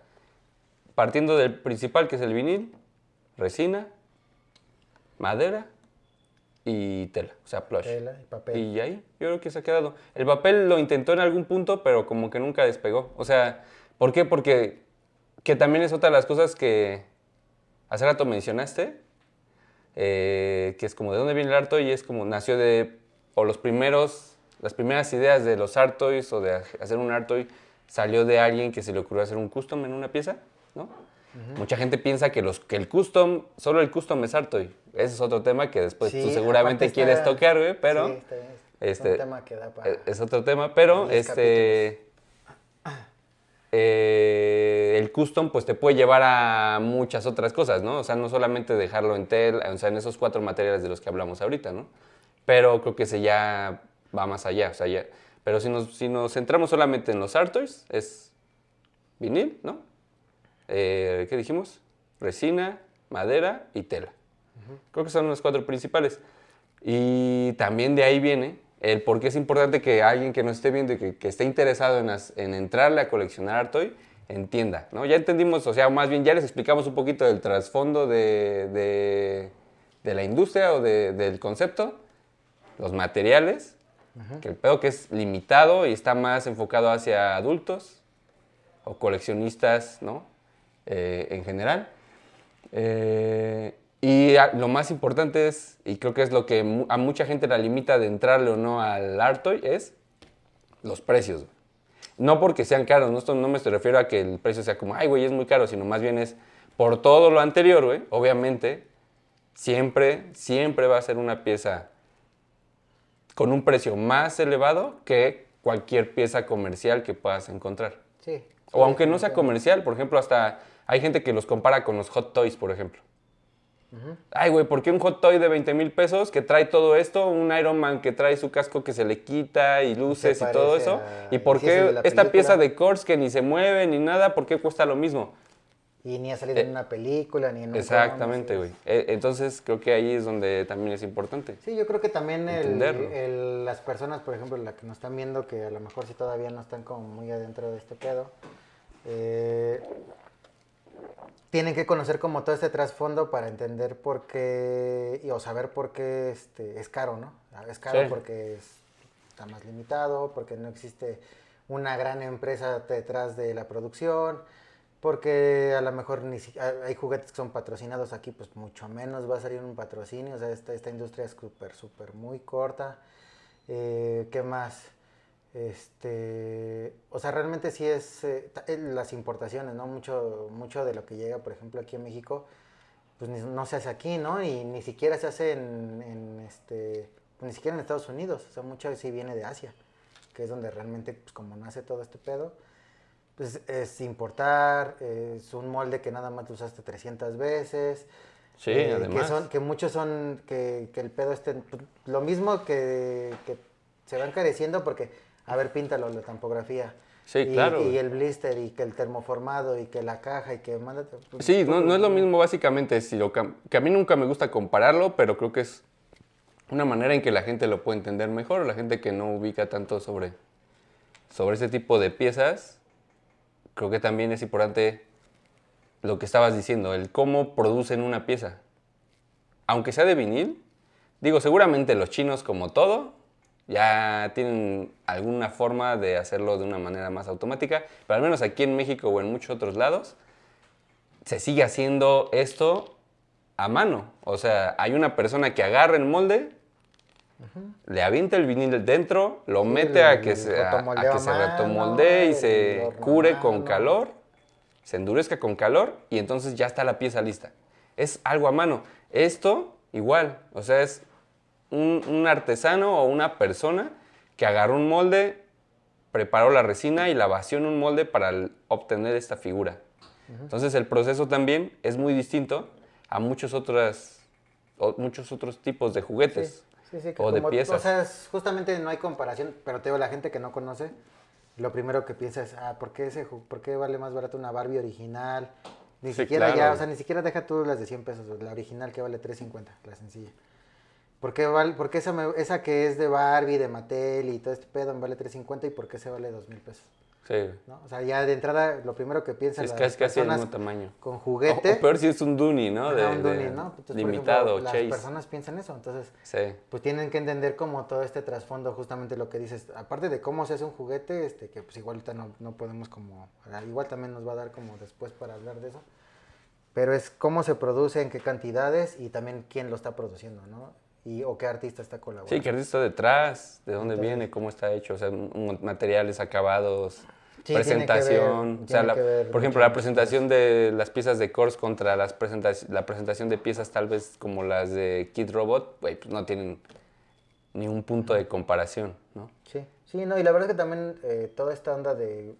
partiendo del principal que es el vinil, resina, madera y tela, o sea, plush. Tela y papel. Y ahí, yo creo que se ha quedado. El papel lo intentó en algún punto, pero como que nunca despegó. O sea, ¿por qué? Porque que también es otra de las cosas que hace rato mencionaste, eh, que es como de dónde viene el art y es como nació de, o los primeros, las primeras ideas de los art toys o de hacer un art toy salió de alguien que se le ocurrió hacer un custom en una pieza, ¿no? Mucha gente piensa que, los, que el custom, solo el custom es art toy. Ese es otro tema que después tú seguramente quieres tocar, güey, pero... Sí, este, es, tema que da para es otro tema, pero este... Eh, el custom pues te puede llevar a muchas otras cosas, ¿no? O sea, no solamente dejarlo en tel, o sea, en esos cuatro materiales de los que hablamos ahorita, ¿no? Pero creo que se ya va más allá, o sea, ya, pero si nos, si nos centramos solamente en los artois, es vinil, ¿no? Eh, ¿Qué dijimos? Resina, madera y tela. Creo que son los cuatro principales. Y también de ahí viene el por qué es importante que alguien que nos esté viendo y que, esté interesado en, en, entrarle a coleccionar Artoy entienda, ¿no? Ya entendimos, o sea, más bien ya les explicamos un poquito del trasfondo de, de, la industria o del concepto, los materiales, Que el pedo que es limitado y está más enfocado hacia adultos o coleccionistas, ¿no? Eh, en general. Eh, y lo más importante es, y creo que es lo que a mucha gente la limita de entrarle o no al art toy, es los precios. No porque sean caros, no, no me refiero a que el precio sea como, ay, güey, es muy caro, sino más bien es por todo lo anterior, güey. Obviamente, siempre, siempre va a ser una pieza con un precio más elevado que cualquier pieza comercial que puedas encontrar. Sí. o aunque no sea comercial, por ejemplo, hasta hay gente que los compara con los hot toys, por ejemplo. Ay, güey, ¿por qué un hot toy de 20 mil pesos que trae todo esto? Un Iron Man que trae su casco que se le quita y luces y todo eso. ¿Y por qué esta pieza de Kors que ni se mueve ni nada, por qué cuesta lo mismo? Y ni ha salido en eh, una película, ni en un Exactamente, güey. E, entonces creo que ahí es donde también es importante. Sí, yo creo que también el, las personas, por ejemplo, las que nos están viendo, que a lo mejor si todavía no están como muy adentro de este pedo, eh, tienen que conocer como todo este trasfondo para entender por qué, o saber por qué este, es caro, ¿no? Es caro porque está más limitado, porque no existe una gran empresa detrás de la producción, porque a lo mejor ni hay juguetes que son patrocinados aquí, pues mucho menos va a salir un patrocinio, o sea, esta, esta industria es súper, súper muy corta. Eh, ¿Qué más? Este, o sea, realmente sí es eh, las importaciones, ¿no? Mucho, mucho de lo que llega, por ejemplo, aquí a México, pues no se hace aquí, ¿no? Y ni siquiera se hace en, este, ni siquiera en Estados Unidos, o sea, mucho sí viene de Asia, que es donde realmente, pues como nace todo este pedo, pues es importar, es un molde que nada más usaste 300 veces. Sí, además. Que, son, que muchos son, que, que el pedo esté, pues, lo mismo que, que se va encareciendo porque a ver, píntalo, la tampografía. Sí, claro. Y el blister, y que el termoformado, y que la caja, y que manda... Pues, sí, no, no, es lo mismo básicamente, si lo, que a mí nunca me gusta compararlo, pero creo que es una manera en que la gente lo puede entender mejor, la gente que no ubica tanto sobre, sobre ese tipo de piezas, creo que también es importante lo que estabas diciendo, el cómo producen una pieza. Aunque sea de vinil, digo, seguramente los chinos como todo, ya tienen alguna forma de hacerlo de una manera más automática, pero al menos aquí en México o en muchos otros lados, se sigue haciendo esto a mano. O sea, hay una persona que agarra el molde, le avienta el vinil dentro, lo mete a que, se, a, que se retomoldee y se cure con calor, se endurezca con calor y entonces ya está la pieza lista. Es algo a mano. Esto igual, o sea, es un, artesano o una persona que agarró un molde, preparó la resina y la vació en un molde para obtener esta figura. Entonces el proceso también es muy distinto a muchos otros, muchos otros tipos de juguetes o de piezas. O sea, justamente no hay comparación, pero te digo, la gente que no conoce, lo primero que piensa es, ah, ¿por qué, ese, ¿por qué vale más barato una Barbie original? Ni siquiera ya, o sea, ni siquiera deja tú las de 100 pesos, la original que vale 3.50, la sencilla. ¿Por qué, vale, por esa, esa que es de Barbie, de Mattel y todo este pedo me vale 3.50 y por qué se vale 2.000 pesos? Sí. ¿no? O sea, ya de entrada, lo primero que piensan es que es casi el mismo tamaño. Con juguete. O, peor si es un Duni, ¿no? De, un ¿no? limitado, Las Chase. personas piensan eso, entonces, sí. pues tienen que entender como todo este trasfondo, justamente lo que dices, aparte de cómo se hace un juguete, este, que pues igual no, no podemos como, igual también nos va a dar como después para hablar de eso, pero es cómo se produce, en qué cantidades y también quién lo está produciendo, ¿no? Y, o qué artista está colaborando. Sí, qué artista detrás, de dónde viene, cómo está hecho, o sea, materiales acabados, presentación. o sea, por ejemplo, la presentación de las piezas de Kors contra las la presentación de piezas tal vez como las de Kid Robot, pues no tienen ni un punto de comparación, ¿no? Sí, sí, no, y la verdad es que también eh, toda esta onda de,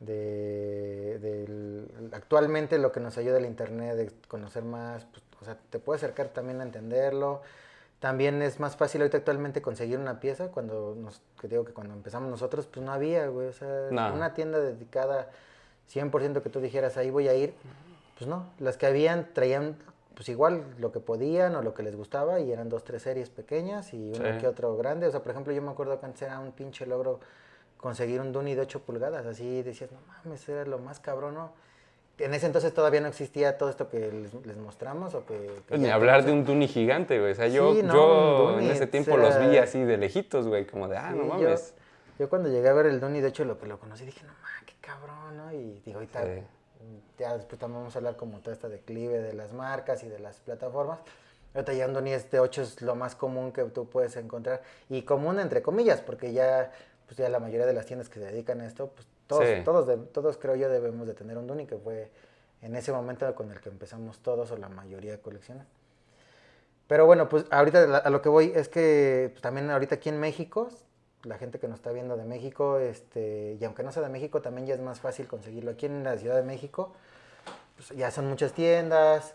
de, actualmente lo que nos ayuda el internet de conocer más, pues, o sea, te puede acercar también a entenderlo, también es más fácil ahorita actualmente conseguir una pieza cuando nos, que digo que cuando empezamos nosotros, pues no había, güey. O sea, una tienda dedicada 100% que tú dijeras, ahí voy a ir. Pues no, las que habían traían pues igual lo que podían o lo que les gustaba y eran dos, tres series pequeñas y uno que otro grande. O sea, por ejemplo, yo me acuerdo que antes era un pinche logro conseguir un Duni de 8 pulgadas. Así decías, no mames, era lo más cabrón, ¿no? En ese entonces todavía no existía todo esto que les, les mostramos o que... que Ni hablar de un Duni gigante, güey. O sea, yo, Sí, no, yo un Duni, en ese o tiempo sea, los vi así de lejitos, güey, como de, ah, Sí, no mames. Yo, cuando llegué a ver el Duni, de hecho, lo que lo conocí, dije, no mames, qué cabrón, ¿no? Y digo, ahorita, Sí. ya después también vamos a hablar como todo este declive de las marcas y de las plataformas. Ahorita ya un Duni este 8 es lo más común que tú puedes encontrar. Y común entre comillas, porque ya, pues ya la mayoría de las tiendas que se dedican a esto, pues todos, Sí. todos, de- todos creo yo debemos de tener un Duni, que fue en ese momento con el que empezamos todos o la mayoría a coleccionar. Pero bueno, pues ahorita a lo que voy es que pues, también ahorita aquí en México, la gente que nos está viendo de México, este, y aunque no sea de México, también ya es más fácil conseguirlo. Aquí en la Ciudad de México, pues, ya son muchas tiendas,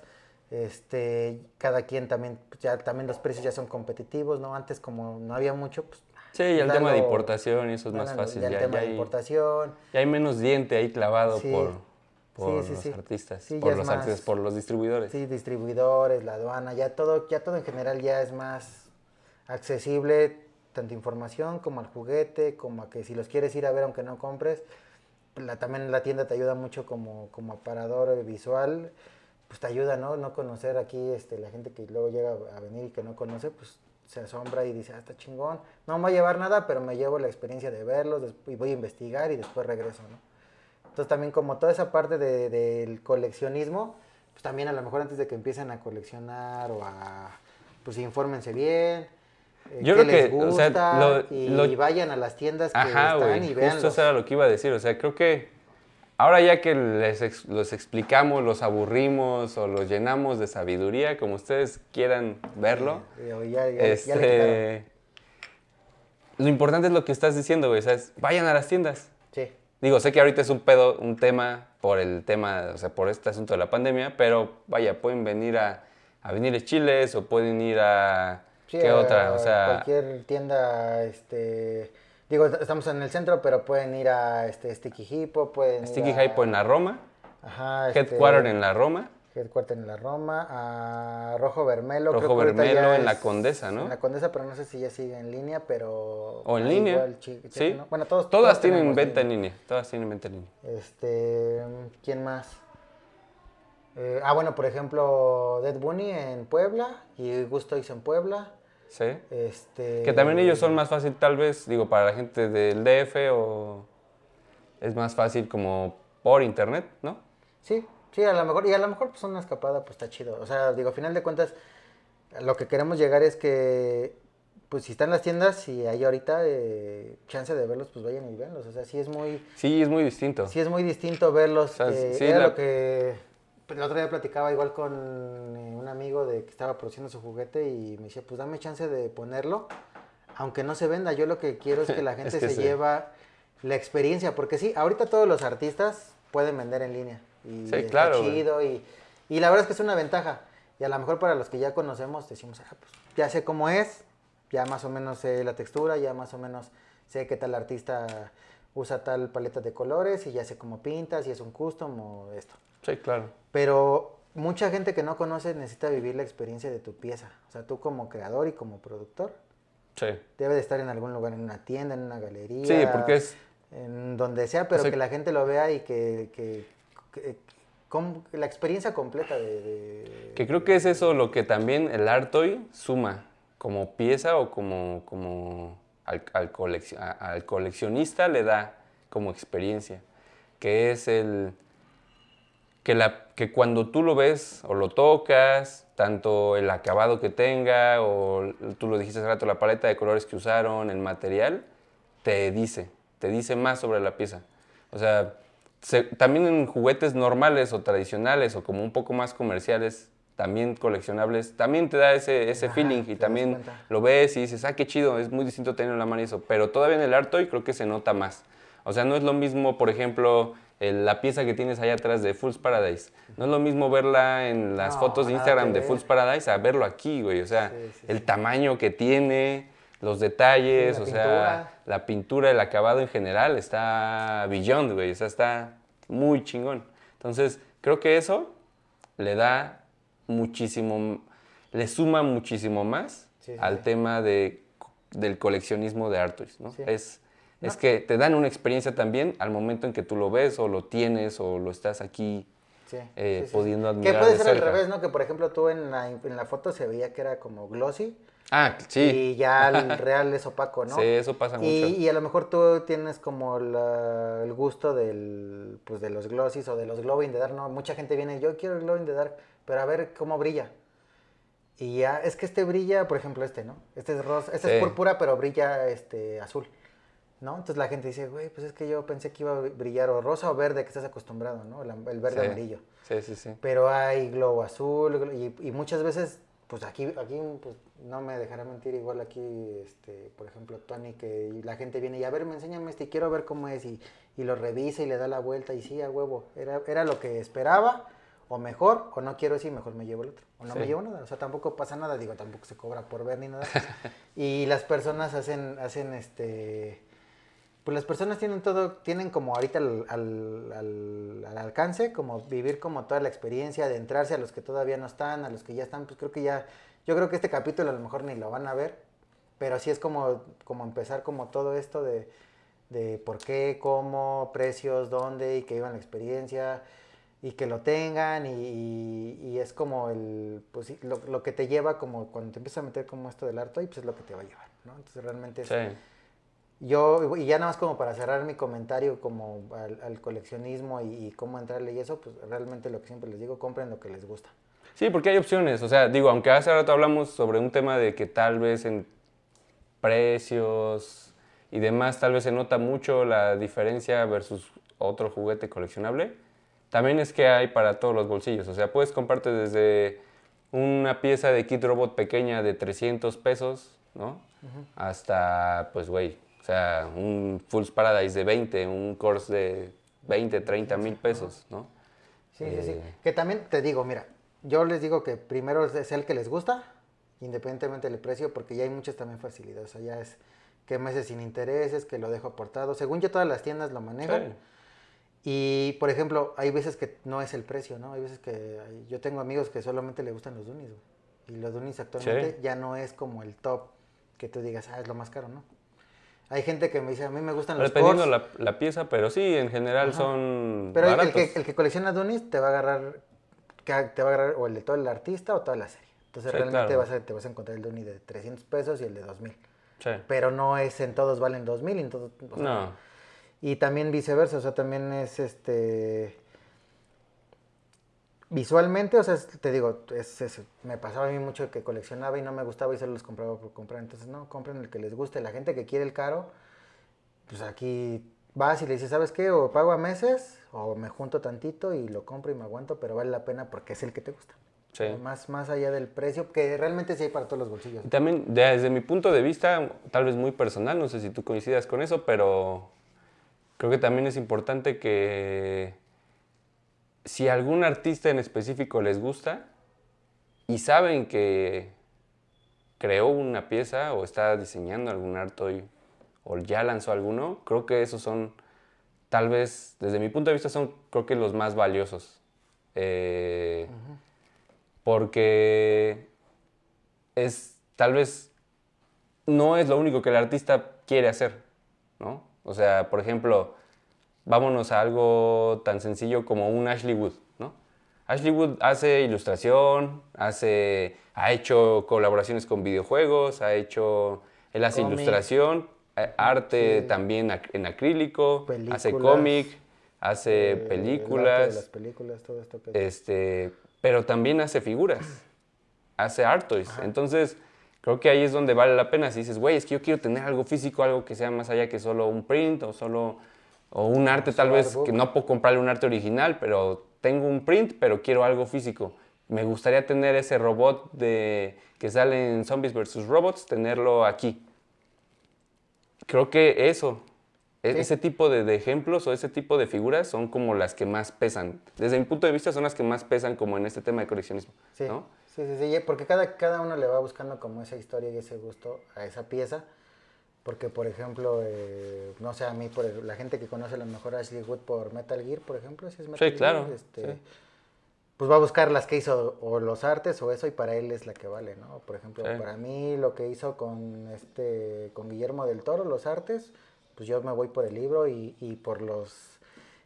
este, cada quien también, pues, ya también los precios ya son competitivos, ¿no? Antes como no había mucho, pues... Sí, y el tema de y eso es más fácil. Ya el tema de hay, importación. ya hay menos diente ahí clavado Sí. por, por Sí, sí, los artistas, por los artistas, por los distribuidores. Sí, distribuidores, la aduana, ya todo, ya todo en general ya es más accesible, tanto información como al juguete, como a que si los quieres ir a ver aunque no compres, la, también la tienda te ayuda mucho como, como aparador visual, pues te ayuda, ¿no? No conocer aquí, este, la gente que luego llega a venir y que no conoce, pues se asombra y dice, ah, está chingón, no me voy a llevar nada, pero me llevo la experiencia de verlos y voy a investigar y después regreso, ¿no? Entonces también como toda esa parte de- del coleccionismo, pues también a lo mejor antes de que empiecen a coleccionar o a, pues infórmense bien. eh, Yo qué creo que, les o sea, gusta, lo- y lo- vayan a las tiendas que Ajá, están güey, y justo vean eso era lo que iba a decir. O sea, creo que ahora ya que les los explicamos, los aburrimos o los llenamos de sabiduría, como ustedes quieran verlo, ya, ya- ya le quitaron. este, lo importante es lo que estás diciendo, güey. O sea, es, vayan a las tiendas. Sí, Digo, sé que ahorita es un pedo, un tema por el tema, o sea, por este asunto de la pandemia, pero vaya, pueden venir a, a Viniles Chiles o pueden ir a... sí, ¿Qué a otra? O sea, cualquier tienda, este, digo, estamos en el centro, pero pueden ir a este Sticky Hippo, pueden Sticky ir a, en la Roma, ajá, este, Headquarter en la Roma. Headquarter en la Roma, a Rojo Vermelo. Rojo creo que Vermelo en la es Condesa, ¿no? En la Condesa, pero no sé si ya sigue en línea, pero... O en línea. igual, sí. chéquenlo. Bueno, todos, Todas todos tienen venta en línea. Todas tienen venta en línea. Este, ¿quién más? Eh, ah, bueno, por ejemplo, Dead Bunny en Puebla y Gustoys en Puebla. Sí. Este, Que también ellos son más fácil, tal vez, digo, para la gente del DF o es más fácil como por internet, ¿no? Sí, sí, a lo mejor, y a lo mejor pues una escapada pues está chido. O sea, digo, a final de cuentas, lo que queremos llegar es que, pues si están las tiendas y hay ahorita eh, chance de verlos, pues vayan y véanlos. O sea, sí es muy, Sí, es muy distinto. sí es muy distinto verlos. O sea, eh, sí, era la- lo que el otro día platicaba igual con eh, un amigo de que estaba produciendo su juguete y me decía, pues dame chance de ponerlo, aunque no se venda. Yo lo que quiero es que la [LAUGHS] Es gente que se sí. lleva la experiencia, porque sí, ahorita todos los artistas pueden vender en línea. Y Sí, claro, chido y, y la verdad es que es una ventaja. Y a lo mejor para los que ya conocemos decimos, ah, pues ya sé cómo es, ya más o menos sé la textura, ya más o menos sé qué tal artista usa tal paleta de colores y ya sé cómo pinta, si es un custom o esto. Sí, claro. Pero mucha gente que no conoce necesita vivir la experiencia de tu pieza. O sea, tú como creador y como productor Sí. debe de estar en algún lugar, en una tienda, en una galería. Sí, porque es En donde sea, pero O sea, que la gente lo vea y que... que- la experiencia completa de... de- Que creo que es eso lo que también el Artoy suma como pieza o como, como al, al colecci- a- al coleccionista le da como experiencia, que es el que, la, que cuando tú lo ves o lo tocas, tanto el acabado que tenga o tú lo dijiste hace rato, la paleta de colores que usaron, el material, te dice, te dice más sobre la pieza. O sea, se- también en juguetes normales o tradicionales o como un poco más comerciales, también coleccionables, también te da ese, ese Ajá, feeling y también lo ves y dices, ah, qué chido, es muy distinto tenerlo en la mano y eso, pero todavía en el Artoy creo que se nota más. O sea, no es lo mismo, por ejemplo, la pieza que tienes allá atrás de Fool's Paradise. No es lo mismo verla en las No, fotos de Instagram de. Fool's Paradise a verlo aquí, güey. O sea, Sí, sí, el sí. tamaño que tiene, los detalles, o sea, pintura. la pintura, el acabado en general está beyond, güey. O sea, está muy chingón. Entonces, creo que eso le da muchísimo, le suma muchísimo más al tema de, del coleccionismo de Artois, ¿no? Sí. Es, es que te dan una experiencia también al momento en que tú lo ves o lo tienes o lo estás aquí eh, pudiendo admirar. Que puede de ser al cerca. revés, ¿no? Que por ejemplo tú en la, en la foto se veía que era como glossy. Ah, sí. Y ya el [LAUGHS] real es opaco, ¿no? Sí, eso pasa mucho. Y, y a lo mejor tú tienes como la- el gusto del, pues de los glossies o de los glow in the dark, ¿no? Mucha gente viene, yo quiero el glow in the dark, pero a ver cómo brilla. Y ya, es que este brilla, por ejemplo, este, ¿no? Este es rosa, este Sí. es púrpura, pero brilla este azul, ¿no? Entonces la gente dice, güey, pues es que yo pensé que iba a brillar o rosa o verde, que estás acostumbrado, ¿no? El, verde Sí. amarillo. Sí, sí, sí. Pero hay glow azul y, y muchas veces, pues aquí, aquí pues, no me dejará mentir, igual aquí, este, por ejemplo, Tony, que la gente viene y a ver, me enséñame este y quiero ver cómo es y, y lo revisa y le da la vuelta y sí, a huevo, era, era lo que esperaba o mejor, o no quiero así, mejor me llevo el otro, o no me llevo nada, o sea, tampoco pasa nada, digo, tampoco se cobra por ver ni nada. [LAUGHS] y las personas hacen, hacen este... Pues las personas tienen todo, tienen como ahorita al, al- al- al alcance, como vivir como toda la experiencia, de entrarse a los que todavía no están, a los que ya están, pues creo que ya, yo creo que este capítulo a lo mejor ni lo van a ver, pero sí es como, como empezar como todo esto de, de por qué, cómo, precios, dónde, y que vivan la experiencia, y que lo tengan, y, es como el, pues lo, que te lleva como cuando te empiezas a meter como esto del arte, y pues es lo que te va a llevar, ¿no? Entonces realmente es. Yo, y ya nada más como para cerrar mi comentario como al, al coleccionismo y, y cómo entrarle y eso, pues realmente lo que siempre les digo, compren lo que les gusta. Sí, porque hay opciones. O sea, digo, aunque hace rato hablamos sobre un tema de que tal vez en precios y demás, tal vez se nota mucho la diferencia versus otro juguete coleccionable. También es que hay para todos los bolsillos. O sea, puedes comprarte desde una pieza de kit robot pequeña de 300 pesos, ¿no? Hasta, pues, güey, o sea, un Fool's Paradise de 20, un course de 20, 30 mil pesos, ¿no? Sí, sí, sí. Eh. Que también te digo, mira, yo les digo que primero es el que les gusta, independientemente del precio, porque ya hay muchas también facilidades. O sea, ya es que meses sin intereses, que lo dejo aportado. Según yo, todas las tiendas lo manejan. Sí. Y, por ejemplo, hay veces que no es el precio, ¿no? Hay veces que yo tengo amigos que solamente le gustan los Dunis, güey. Y los Dunis actualmente Sí. ya no es como el top que tú digas, ah, es lo más caro, ¿no? Hay gente que me dice, a mí me gustan los Dependiendo la, la pieza, pero sí, en general Ajá. son pero el- que, el que colecciona Dunis te va a agarrar, te va a agarrar o el de todo el artista o toda la serie. Entonces Sí, realmente claro. vas a, te vas a encontrar el Duni de 300 pesos y el de 2000. Sí. Pero no es en todos valen 2000 y en todos... o sea, No, y también viceversa, o sea, también es este. Visualmente, o sea, te digo, es, es- me pasaba a mí mucho que coleccionaba y no me gustaba y solo los compraba por comprar. Entonces, no, compren el que les guste. La gente que quiere el caro, pues aquí vas y le dices, ¿sabes qué? O pago a meses o me junto tantito y lo compro y me aguanto, pero vale la pena porque es el que te gusta. Sí. Más, más allá del precio, que realmente sí hay para todos los bolsillos. Y también desde mi punto de vista, tal vez muy personal, no sé si tú coincidas con eso, pero creo que también es importante que si algún artista en específico les gusta y saben que creó una pieza o está diseñando algún arte hoy, o ya lanzó alguno, creo que esos son, tal vez, desde mi punto de vista, son creo que los más valiosos. Eh, Porque es, tal vez, no es lo único que el artista quiere hacer, ¿no? O sea, por ejemplo, vámonos a algo tan sencillo como un Ashley Wood, ¿no? Ashley Wood hace ilustración, hace, ha hecho colaboraciones con videojuegos, ha hecho, él hace ilustración, eh, arte Sí. también en acrílico, hace cómic, hace Eh, películas, las películas, todo esto que... este, pero también hace figuras, hace art toys. Entonces, creo que ahí es donde vale la pena. Si dices, güey, es que yo quiero tener algo físico, algo que sea más allá que solo un print o solo o un arte tal vez que no puedo comprarle un arte original, pero tengo un print, pero quiero algo físico. Me gustaría tener ese robot de que sale en Zombies vs. Robots, tenerlo aquí. Creo que eso, e- Sí. ese tipo de, de ejemplos o ese tipo de figuras son como las que más pesan. Desde mi punto de vista son las que más pesan como en este tema de coleccionismo. Sí, ¿no? sí, sí, sí, porque cada, cada uno le va buscando como esa historia y ese gusto a esa pieza. Porque, por ejemplo, eh, no sé, a mí, por el- la gente que conoce a lo mejor a Ashley Wood por Metal Gear, por ejemplo, si es Metal Gear, claro, este, sí. pues va a buscar las que hizo o los artes o eso y para él es la que vale, ¿no? Por ejemplo, Sí. para mí lo que hizo con este con Guillermo del Toro, los artes, pues yo me voy por el libro y, y por los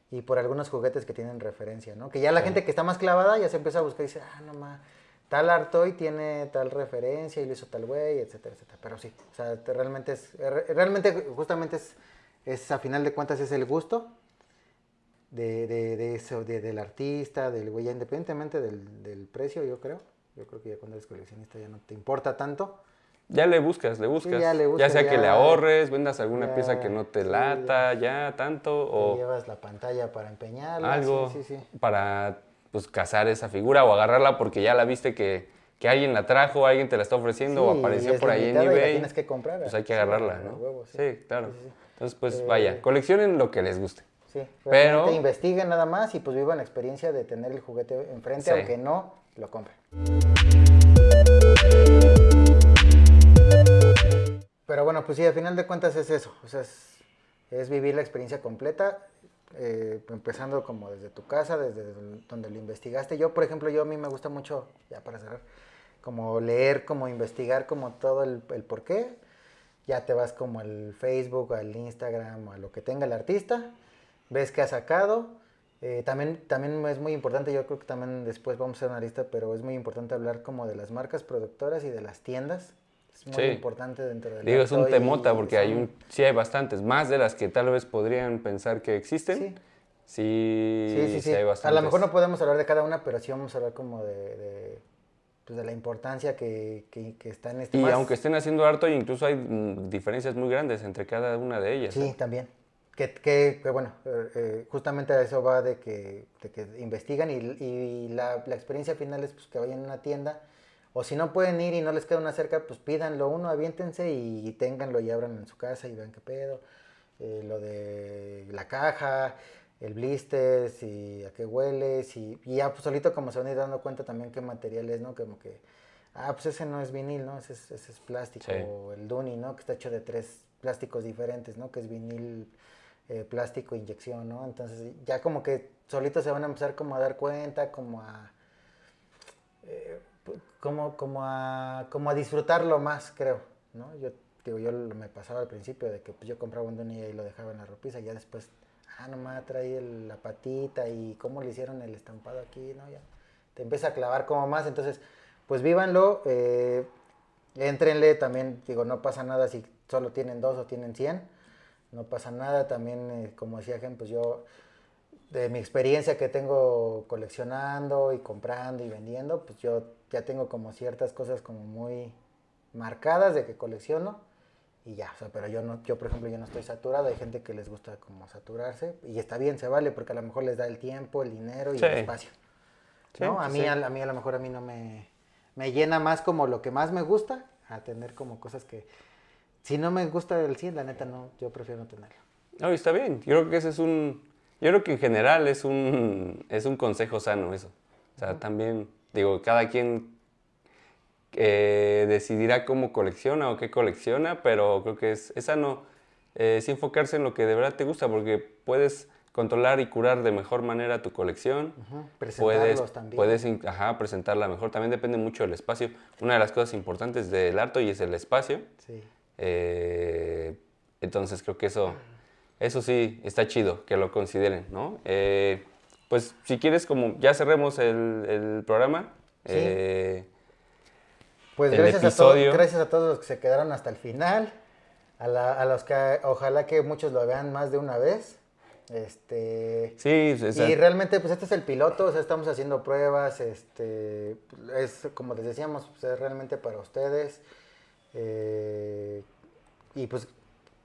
y por algunos juguetes que tienen referencia, ¿no? Que ya la gente que está más clavada ya se empieza a buscar y dice, ah, no más, tal Artoy tiene tal referencia y lo hizo tal güey, etcétera, etcétera. Pero sí, o sea, realmente es, realmente justamente es, es a final de cuentas es el gusto de, de, de eso, de, del artista, del güey, independientemente del, del precio, yo creo. Yo creo que ya cuando eres coleccionista ya no te importa tanto. Ya le buscas, le buscas. ya, sea que le ahorres, vendas alguna pieza que no te lata, ya, tanto. o llevas la pantalla para empeñarla. Algo para pues cazar esa figura o agarrarla porque ya la viste que, que alguien la trajo, alguien te la está ofreciendo o apareció por ahí en eBay. tienes que comprar. Pues hay que agarrarla, ¿no? sí. claro. Entonces, pues vaya, eh, coleccionen lo que les guste. Sí, pero investiguen nada más y pues vivan la experiencia de tener el juguete enfrente, aunque no lo compren. Pero bueno, pues sí, al final de cuentas es eso, o sea, es, vivir la experiencia completa, eh, empezando como desde tu casa, desde donde lo investigaste. Yo, por ejemplo, yo a mí me gusta mucho, ya para cerrar, como leer, como investigar como todo el, el por qué. Ya te vas como al Facebook, al Instagram, a lo que tenga el artista, ves qué ha sacado. Eh, también, también es muy importante, yo creo que también después vamos a hacer una lista, pero es muy importante hablar como de las marcas productoras y de las tiendas es muy importante dentro del Digo, es un temota porque hay un, sí hay bastantes, más de las que tal vez podrían pensar que existen. Sí. Sí, sí, hay bastantes. A lo mejor no podemos hablar de cada una, pero sí vamos a hablar como de, de, pues de la importancia que, que, está en este Y aunque estén haciendo harto, incluso hay mm, diferencias muy grandes entre cada una de ellas. Sí, ¿eh? también. Que, que, bueno, eh, eh, justamente a eso va de que, de que investigan y, y la, la, experiencia final es pues, que vayan a una tienda o si no pueden ir y no les queda una cerca, pues pídanlo uno, aviéntense y ténganlo y abran en su casa y vean qué pedo. Eh, lo de la caja, el blister, si a qué huele, si, y ya pues solito como se van a ir dando cuenta también qué material es, ¿no? Como que, ah, pues ese no es vinil, ¿no? Ese es, ese es plástico, o el Duni, ¿no? Que está hecho de tres plásticos diferentes, ¿no? Que es vinil, eh, plástico, inyección, ¿no? Entonces ya como que solito se van a empezar como a dar cuenta, como a... Eh, como, como, a, como a disfrutarlo más, creo, ¿no? Yo, digo, yo me pasaba al principio de que pues, yo compraba un Donnie y lo dejaba en la ropiza, y ya después, ah, nomás trae la patita y cómo le hicieron el estampado aquí, ¿no? Ya te empieza a clavar como más, entonces, pues vívanlo, eh, entrenle también, digo, no pasa nada si solo tienen dos o tienen 100, no pasa nada, también, eh, como decía Gen, pues yo de mi experiencia que tengo coleccionando y comprando y vendiendo, pues yo ya tengo como ciertas cosas como muy marcadas de que colecciono y ya, o sea, pero yo no, yo por ejemplo yo no estoy saturado, hay gente que les gusta como saturarse y está bien, se vale porque a lo mejor les da el tiempo, el dinero y el espacio. ¿no? A mí, a, mí a lo mejor a mí no me, me llena más como lo que más me gusta, a tener como cosas que si no me gusta el 100, la neta no, yo prefiero no tenerlo. No, está bien, yo creo que ese es un, yo creo que en general es un, es un consejo sano eso. O sea, también Digo, cada quien eh, decidirá cómo colecciona o qué colecciona, pero creo que es, sano eh, es enfocarse en lo que de verdad te gusta, porque puedes controlar y curar de mejor manera tu colección. puedes, también. Puedes ajá, presentarla mejor. También depende mucho del espacio. Una de las cosas importantes del arte y es el espacio. Sí. Eh, entonces creo que eso, eso sí está chido, que lo consideren, ¿no? Pues si quieres, como ya cerremos el, programa. Eh, pues gracias a, todos, gracias a todos los que se quedaron hasta el final. A, los que ojalá que muchos lo vean más de una vez. Este, sí, y realmente pues este es el piloto, o sea, estamos haciendo pruebas, este, es como les decíamos, pues, es realmente para ustedes. Eh, y pues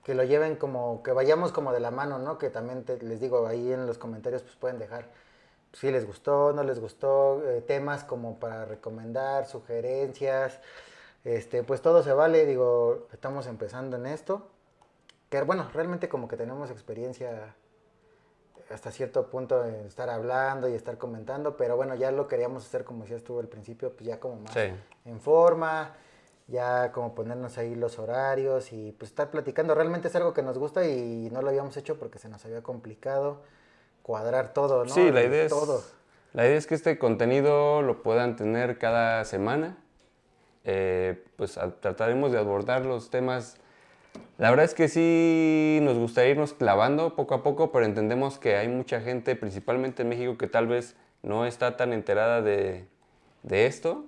que lo lleven como, que vayamos como de la mano, ¿no? Que también les digo, ahí en los comentarios pues pueden dejar si les gustó, no les gustó, eh, temas como para recomendar, sugerencias, este, pues todo se vale, digo, estamos empezando en esto, que bueno, realmente como que tenemos experiencia hasta cierto punto en estar hablando y estar comentando, pero bueno, ya lo queríamos hacer como decías tú al principio, pues ya como más en forma, ya como ponernos ahí los horarios y pues estar platicando. Realmente es algo que nos gusta y no lo habíamos hecho porque se nos había complicado cuadrar todo, ¿no? Sí, la idea, es, la idea es que este contenido lo puedan tener cada semana. Eh, pues trataremos de abordar los temas La verdad es que sí nos gustaría irnos clavando poco a poco, pero entendemos que hay mucha gente, principalmente en México, que tal vez no está tan enterada de, de esto.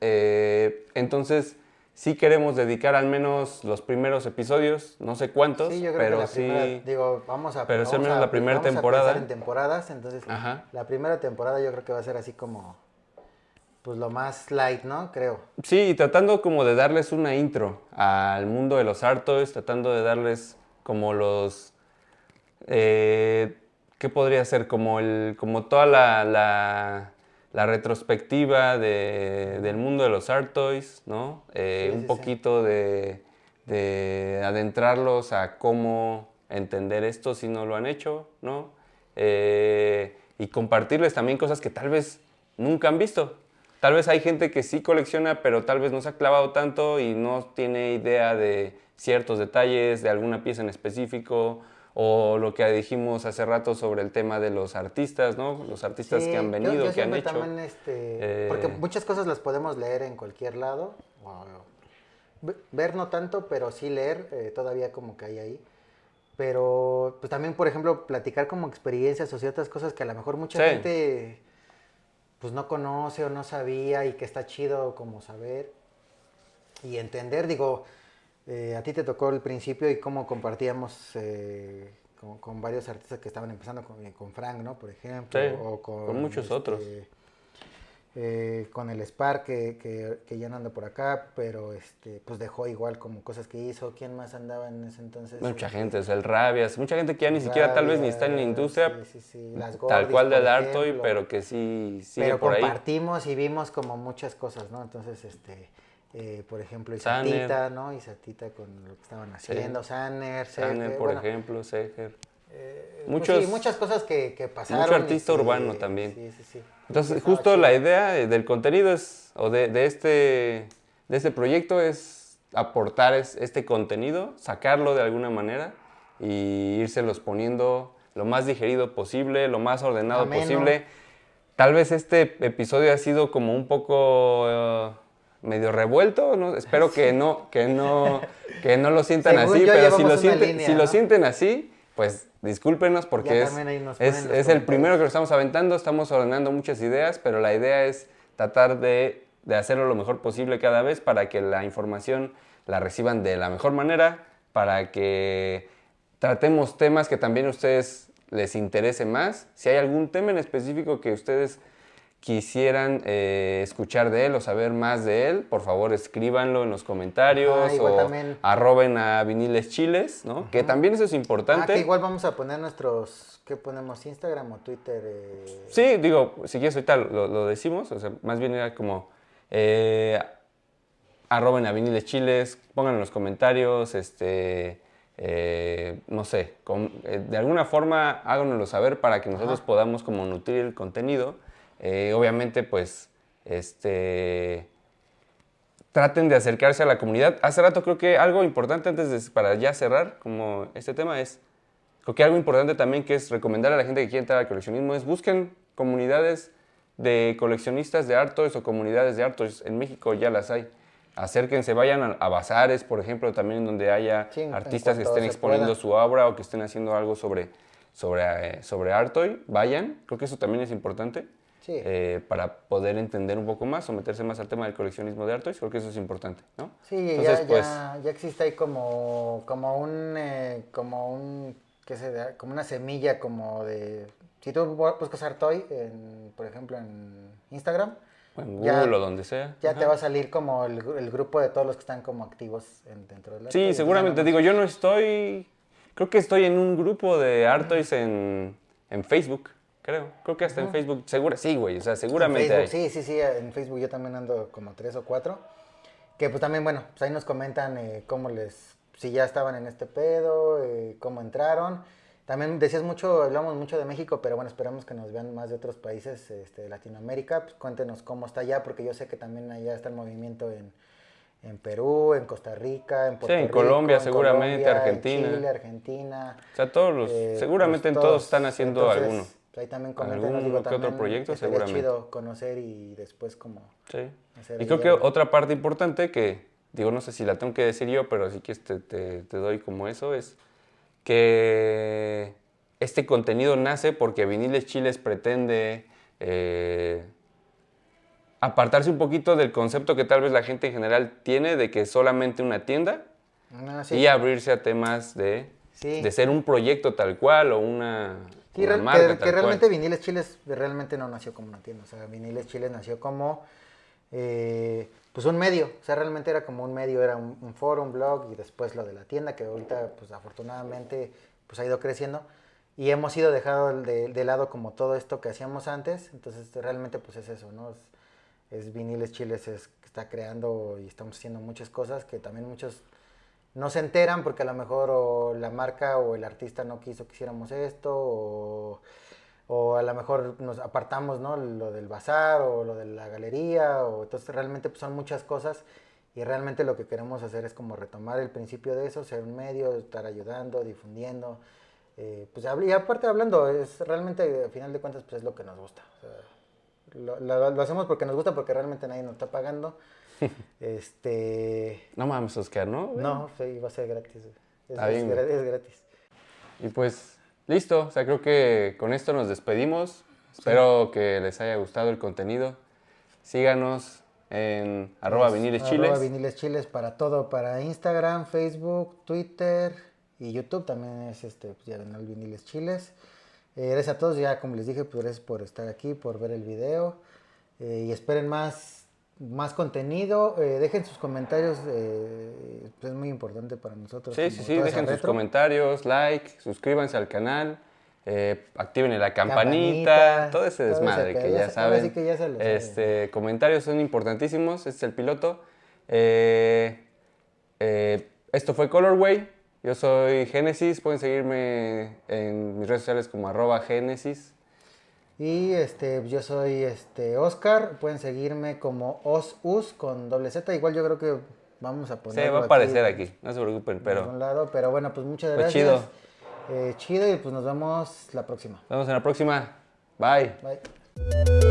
Eh, entonces, sí queremos dedicar al menos los primeros episodios, no sé cuántos, Sí, yo creo pero que la sí. primera, digo, vamos a pero sí, al menos a- la primera temporada. en temporadas, entonces Ajá. la primera temporada yo creo que va a ser así como pues lo más light, ¿no? Creo. Sí, tratando como de darles una intro al mundo de los Artois, tratando de darles como los... eh, ¿Qué podría ser? Como, el, como toda la, la- la retrospectiva de- del mundo de los Artois, ¿no? Eh, Sí, un sí. poquito de, de adentrarlos a cómo entender esto si no lo han hecho, ¿no? Eh, y compartirles también cosas que tal vez nunca han visto. Tal vez hay gente que sí colecciona, pero tal vez no se ha clavado tanto y no tiene idea de ciertos detalles, de alguna pieza en específico, o lo que dijimos hace rato sobre el tema de los artistas, ¿no? Los artistas Sí, que han yo- venido, yo que han hecho. también, este, Eh, porque muchas cosas las podemos leer en cualquier lado. ver no tanto, pero sí leer, eh, todavía como que hay ahí. Pero pues también, por ejemplo, platicar como experiencias o ciertas cosas que a lo mejor mucha Sí. gente pues no conoce o no sabía y que está chido como saber y entender. Digo, eh, a ti te tocó el principio y cómo compartíamos eh, con, con varios artistas que estaban empezando con, con Frank, ¿no? Por ejemplo. Sí, o con, con muchos otros. eh, con el Spark que, que, que ya no anda por acá, pero este, pues dejó igual como cosas que hizo. ¿Quién más andaba en ese entonces? Mucha Este, gente, o sea, el Rabias, mucha gente que ya ni siquiera tal vez ni está en la industria, sí, sí, sí, las tal cual del Artoy, pero que sí sigue pero por ahí. compartimos y vimos como muchas cosas, ¿no? Entonces, este, eh, por ejemplo. Isatita, ¿no? Isatita con lo que estaban haciendo, Sanner, Sanner, Sergio, por bueno, ejemplo, Seger. eh, pues sí, muchas cosas que, que pasaron. mucho artista que- urbano también. Sí, sí, sí. Entonces, justo la idea eh, del contenido es, o de, de este, de este proyecto es aportar es- este contenido, sacarlo de alguna manera y írselos poniendo lo más digerido posible, lo más ordenado Ameno. posible. Tal vez este episodio ha sido como un poco eh, medio revuelto, ¿no? espero que no, que no, [LAUGHS] que no lo sientan Según así, pero si lo, sienten, línea, si lo sienten así, pues discúlpenos porque es, es, el primero que lo estamos aventando, estamos ordenando muchas ideas, pero la idea es tratar de, de hacerlo lo mejor posible cada vez para que la información la reciban de la mejor manera, para que tratemos temas que también a ustedes les interese más. Si hay algún tema en específico que ustedes quisieran eh, escuchar de él o saber más de él, por favor escríbanlo en los comentarios Ah, o también. arroben a Viniles Chiles, ¿no? Que también eso es Ah, importante. que igual vamos a poner nuestros, ¿qué ponemos? Instagram o Twitter. eh, Sí, digo, si quieres ahorita lo, lo decimos, o sea, más bien era como eh, arroben a Viniles Chiles, pongan en los comentarios, este, eh, no sé, con- eh, de alguna forma háganoslo saber para que nosotros podamos como nutrir el contenido. Eh, obviamente, pues, este, traten de acercarse a la comunidad. Hace rato creo que algo importante antes de, para ya cerrar como este tema es, creo que algo importante también que es recomendar a la gente que quiere entrar al coleccionismo es busquen comunidades de coleccionistas de artos o comunidades de artos. En México ya las hay. Acérquense, vayan a, a bazares, por ejemplo, también donde haya Sí, artistas que estén exponiendo pueda. su obra o que estén haciendo algo sobre, sobre, eh, sobre Artoy, vayan. Creo que eso también es importante Sí. eh, para poder entender un poco más o meterse más al tema del coleccionismo de Artois. Creo que eso es importante, ¿no? Sí, Entonces, ya, pues, ya, ya existe ahí como, como un, eh, como un, ¿qué se da? Como una semilla como de, si tú bu- buscas Artoy, en, por ejemplo, en Instagram, o en ya- Google o donde sea. ya Ajá. te va a salir como el, gru- el grupo de todos los que están como activos en- dentro del. Sí, seguramente. ya Digo, yo no estoy. Creo que estoy en un grupo de Artois en, en Facebook. Creo. Creo que hasta en Facebook. Segura, sí, güey. O sea, En seguramente Facebook, hay. sí, sí, sí, en Facebook yo también ando como tres o cuatro. Que pues también, bueno, pues ahí nos comentan eh, cómo les, si ya estaban en este pedo, eh, cómo entraron. También decías mucho, hablamos mucho de México, pero bueno, esperamos que nos vean más de otros países este, de Latinoamérica. Pues cuéntenos cómo está allá, porque yo sé que también allá está el movimiento en, en Perú, en Costa Rica, en Puerto en Rico, Colombia en seguramente, Colombia, en Argentina. Chile, Argentina. O sea, todos los. Eh, seguramente pues, en todos están haciendo Entonces, alguno. Ahí también coméntenos, digo, que otro también proyecto, seguramente. chido conocer y después como... Sí. hacer Y creo que algo. otra parte importante que digo, no sé si la tengo que decir yo, pero sí que te, te, te doy como eso, es que este contenido nace porque Viniles Chiles pretende eh, apartarse un poquito del concepto que tal vez la gente en general tiene de que es solamente una tienda Ah, sí. y abrirse a temas de, Sí. de ser un proyecto tal cual o una, Sí, real- marca que, realmente Viniles Chiles realmente no nació como una tienda. O sea, Viniles Chiles nació como eh, pues un medio. O sea, realmente era como un medio, era un, un foro, un blog y después lo de la tienda que ahorita pues afortunadamente pues ha ido creciendo. Y hemos ido dejado de, de lado como todo esto que hacíamos antes. Entonces realmente pues es eso, ¿no? Es, es Viniles Chiles es, que está creando y estamos haciendo muchas cosas que también muchos no se enteran porque a lo mejor la marca o el artista no quiso que hiciéramos esto o, a lo mejor nos apartamos, ¿no? Lo del bazar o lo de la galería o entonces realmente pues, son muchas cosas y realmente lo que queremos hacer es como retomar el principio de eso, ser un medio, estar ayudando, difundiendo, eh, pues y aparte hablando, es realmente al final de cuentas pues es lo que nos gusta. lo- lo hacemos porque nos gusta porque realmente nadie nos está pagando. [LAUGHS] este No mames, Oscar, ¿no? no, sí, va a ser gratis. Es, Está es bien, güey. es gratis. Y pues listo, o sea, creo que con esto nos despedimos. Espero que les haya gustado el contenido. Síganos en arroba Es viniles arroba chiles. viniles chiles para todo, para Instagram, Facebook, Twitter y YouTube también es este, pues, diagonal viniles chiles. Eh, gracias a todos, ya como les dije, pues gracias por estar aquí, por ver el video eh, y esperen más, más contenido. Eh, dejen sus comentarios, eh, pues, es muy importante para nosotros. Sí, sí, sí, dejen sus retro. comentarios, like, suscríbanse al canal, eh, activen la campanita, Campanita, todo ese todo ese desmadre que ya ya saben. sí que ya se lo saben. este, comentarios son importantísimos, este es el piloto. Esto fue Colorway, yo soy Génesis, pueden seguirme en mis redes sociales como arroba Génesis. Y este, yo soy este Oscar, pueden seguirme como Osus con doble Z, igual yo creo que vamos a Sí, poner. va a aparecer aquí, no se preocupen, Pero... pero un lado, pero bueno, pues muchas Pues gracias. chido. Eh, chido y pues nos vemos la próxima. nos vemos en la próxima. Bye. Bye.